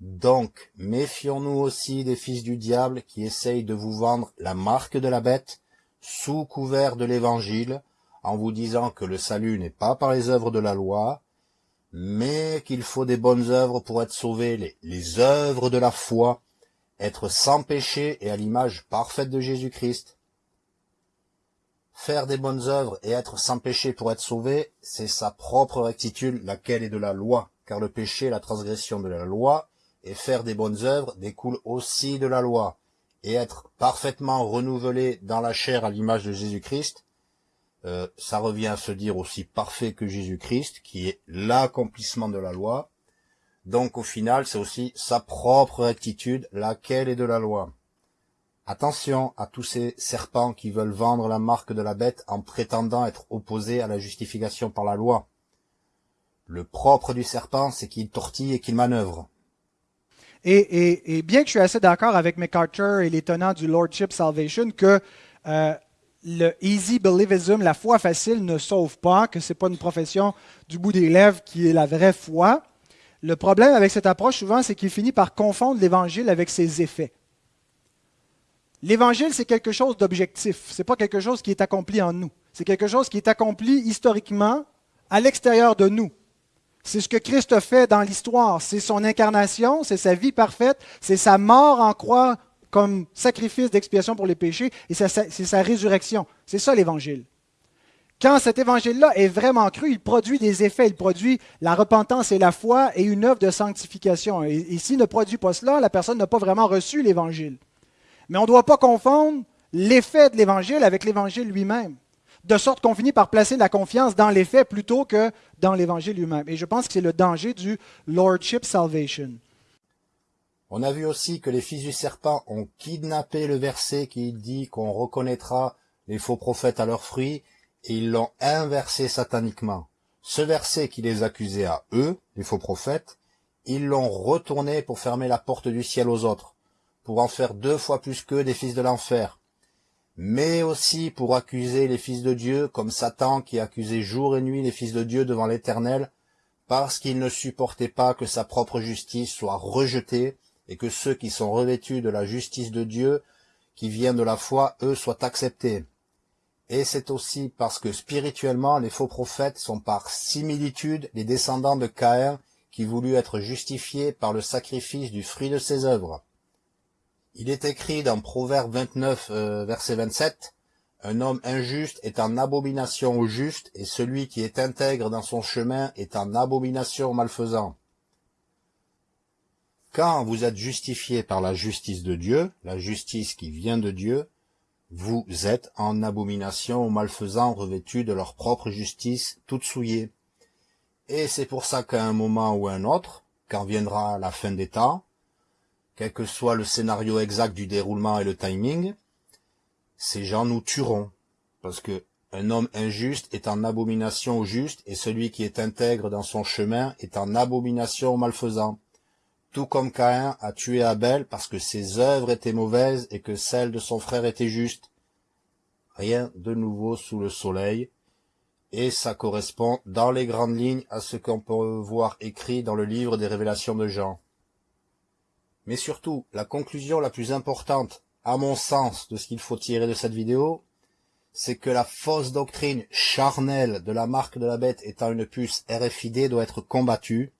Donc, méfions-nous aussi des fils du diable qui essayent de vous vendre la marque de la bête sous couvert de l'évangile, en vous disant que le salut n'est pas par les œuvres de la loi, mais qu'il faut des bonnes œuvres pour être sauvé, les, œuvres de la foi, être sans péché et à l'image parfaite de Jésus-Christ. Faire des bonnes œuvres et être sans péché pour être sauvé, c'est sa propre rectitude, laquelle est de la loi, car le péché est la transgression de la loi, et faire des bonnes œuvres découle aussi de la loi, et être parfaitement renouvelé dans la chair à l'image de Jésus-Christ, euh, ça revient à se dire aussi parfait que Jésus-Christ, qui est l'accomplissement de la loi. Donc au final, c'est aussi sa propre rectitude, laquelle est de la loi. Attention à tous ces serpents qui veulent vendre la marque de la bête en prétendant être opposés à la justification par la loi. Le propre du serpent, c'est qu'il tortille et qu'il manœuvre. Et, bien que je suis assez d'accord avec MacArthur et les tenants du Lordship Salvation que euh, le easy believism, la foi facile, ne sauve pas, que ce n'est pas une profession du bout des lèvres qui est la vraie foi, le problème avec cette approche souvent, c'est qu'il finit par confondre l'Évangile avec ses effets. L'Évangile, c'est quelque chose d'objectif. Ce n'est pas quelque chose qui est accompli en nous. C'est quelque chose qui est accompli historiquement à l'extérieur de nous. C'est ce que Christ a fait dans l'histoire. C'est son incarnation, c'est sa vie parfaite, c'est sa mort en croix comme sacrifice d'expiation pour les péchés, et c'est sa, résurrection. C'est ça l'Évangile. Quand cet évangile-là est vraiment cru, il produit des effets, il produit la repentance et la foi et une œuvre de sanctification. Et, et s'il ne produit pas cela, la personne n'a pas vraiment reçu l'évangile. Mais on ne doit pas confondre l'effet de l'évangile avec l'évangile lui-même de sorte qu'on finit par placer la confiance dans les faits plutôt que dans l'Évangile lui-même. Et je pense que c'est le danger du Lordship Salvation. On a vu aussi que les fils du serpent ont kidnappé le verset qui dit qu'on reconnaîtra les faux prophètes à leurs fruits, et ils l'ont inversé sataniquement. Ce verset qui les accusait à eux, les faux prophètes, ils l'ont retourné pour fermer la porte du ciel aux autres, pour en faire deux fois plus qu'eux des fils de l'enfer, mais aussi pour accuser les fils de Dieu, comme Satan qui accusait jour et nuit les fils de Dieu devant l'Éternel, parce qu'il ne supportait pas que sa propre justice soit rejetée, et que ceux qui sont revêtus de la justice de Dieu, qui vient de la foi, eux, soient acceptés. Et c'est aussi parce que spirituellement, les faux prophètes sont par similitude les descendants de Caïn, qui voulut être justifiés par le sacrifice du fruit de ses œuvres. Il est écrit dans Proverbe 29, euh, verset 27, Un homme injuste est en abomination au juste, et celui qui est intègre dans son chemin est en abomination au malfaisant. Quand vous êtes justifié par la justice de Dieu, la justice qui vient de Dieu, Vous êtes en abomination aux malfaisants revêtus de leur propre justice toute souillée. Et c'est pour ça qu'à un moment ou un autre, quand viendra la fin des temps, quel que soit le scénario exact du déroulement et le timing, ces gens nous tueront. Parce que un homme injuste est en abomination au juste, et celui qui est intègre dans son chemin est en abomination au malfaisant. Tout comme Caïn a tué Abel parce que ses œuvres étaient mauvaises et que celles de son frère étaient justes. Rien de nouveau sous le soleil, et ça correspond dans les grandes lignes à ce qu'on peut voir écrit dans le livre des révélations de Jean. Mais surtout, la conclusion la plus importante, à mon sens, de ce qu'il faut tirer de cette vidéo, c'est que la fausse doctrine charnelle de la marque de la bête étant une puce RFID doit être combattue,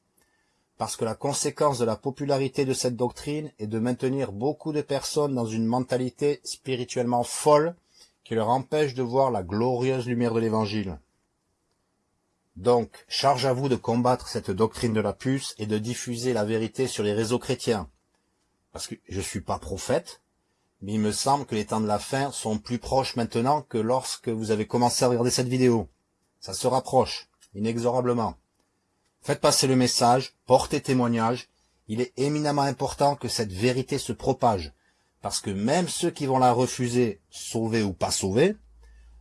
parce que la conséquence de la popularité de cette doctrine est de maintenir beaucoup de personnes dans une mentalité spirituellement folle qui leur empêche de voir la glorieuse lumière de l'Évangile. Donc, charge à vous de combattre cette doctrine de la puce et de diffuser la vérité sur les réseaux chrétiens. Parce que je suis pas prophète, mais il me semble que les temps de la fin sont plus proches maintenant que lorsque vous avez commencé à regarder cette vidéo. Ça se rapproche, inexorablement. Faites passer le message, portez témoignage. Il est éminemment important que cette vérité se propage, parce que même ceux qui vont la refuser, sauvés ou pas sauvés,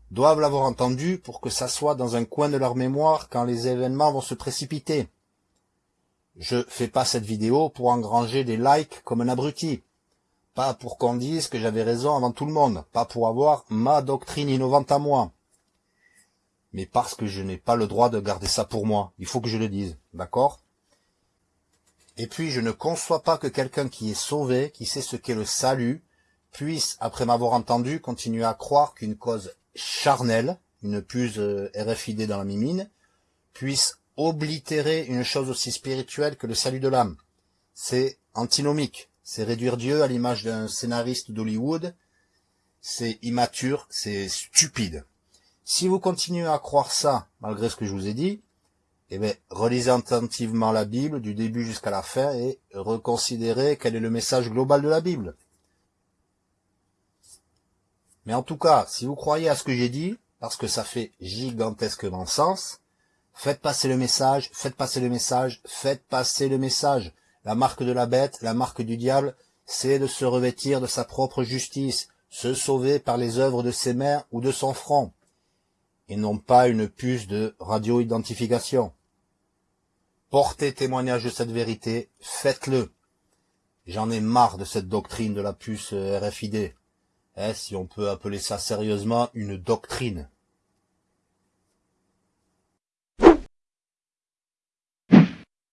doivent l'avoir entendu pour que ça soit dans un coin de leur mémoire quand les événements vont se précipiter. Je fais pas cette vidéo pour engranger des likes comme un abruti. Pas pour qu'on dise que j'avais raison avant tout le monde. Pas pour avoir ma doctrine innovante à moi. Mais parce que je n'ai pas le droit de garder ça pour moi. Il faut que je le dise. D'accord? Et puis je ne conçois pas que quelqu'un qui est sauvé, qui sait ce qu'est le salut, puisse, après m'avoir entendu, continuer à croire qu'une cause charnelle, une puce euh, RFID dans la mimine, puisse oblitérer une chose aussi spirituelle que le salut de l'âme. C'est antinomique. C'est réduire Dieu à l'image d'un scénariste d'Hollywood. C'est immature, c'est stupide. Si vous continuez à croire ça, malgré ce que je vous ai dit, eh bien, relisez attentivement la Bible du début jusqu'à la fin et reconsidérez quel est le message global de la Bible. Mais en tout cas, si vous croyez à ce que j'ai dit, parce que ça fait gigantesquement sens, faites passer le message, faites passer le message, faites passer le message. La marque de la bête, la marque du diable, c'est de se revêtir de sa propre justice, se sauver par les œuvres de ses mains ou de son front, et non pas une puce de radio-identification. Portez témoignage de cette vérité, faites-le. J'en ai marre de cette doctrine de la puce RFID. Eh, si on peut appeler ça sérieusement une doctrine.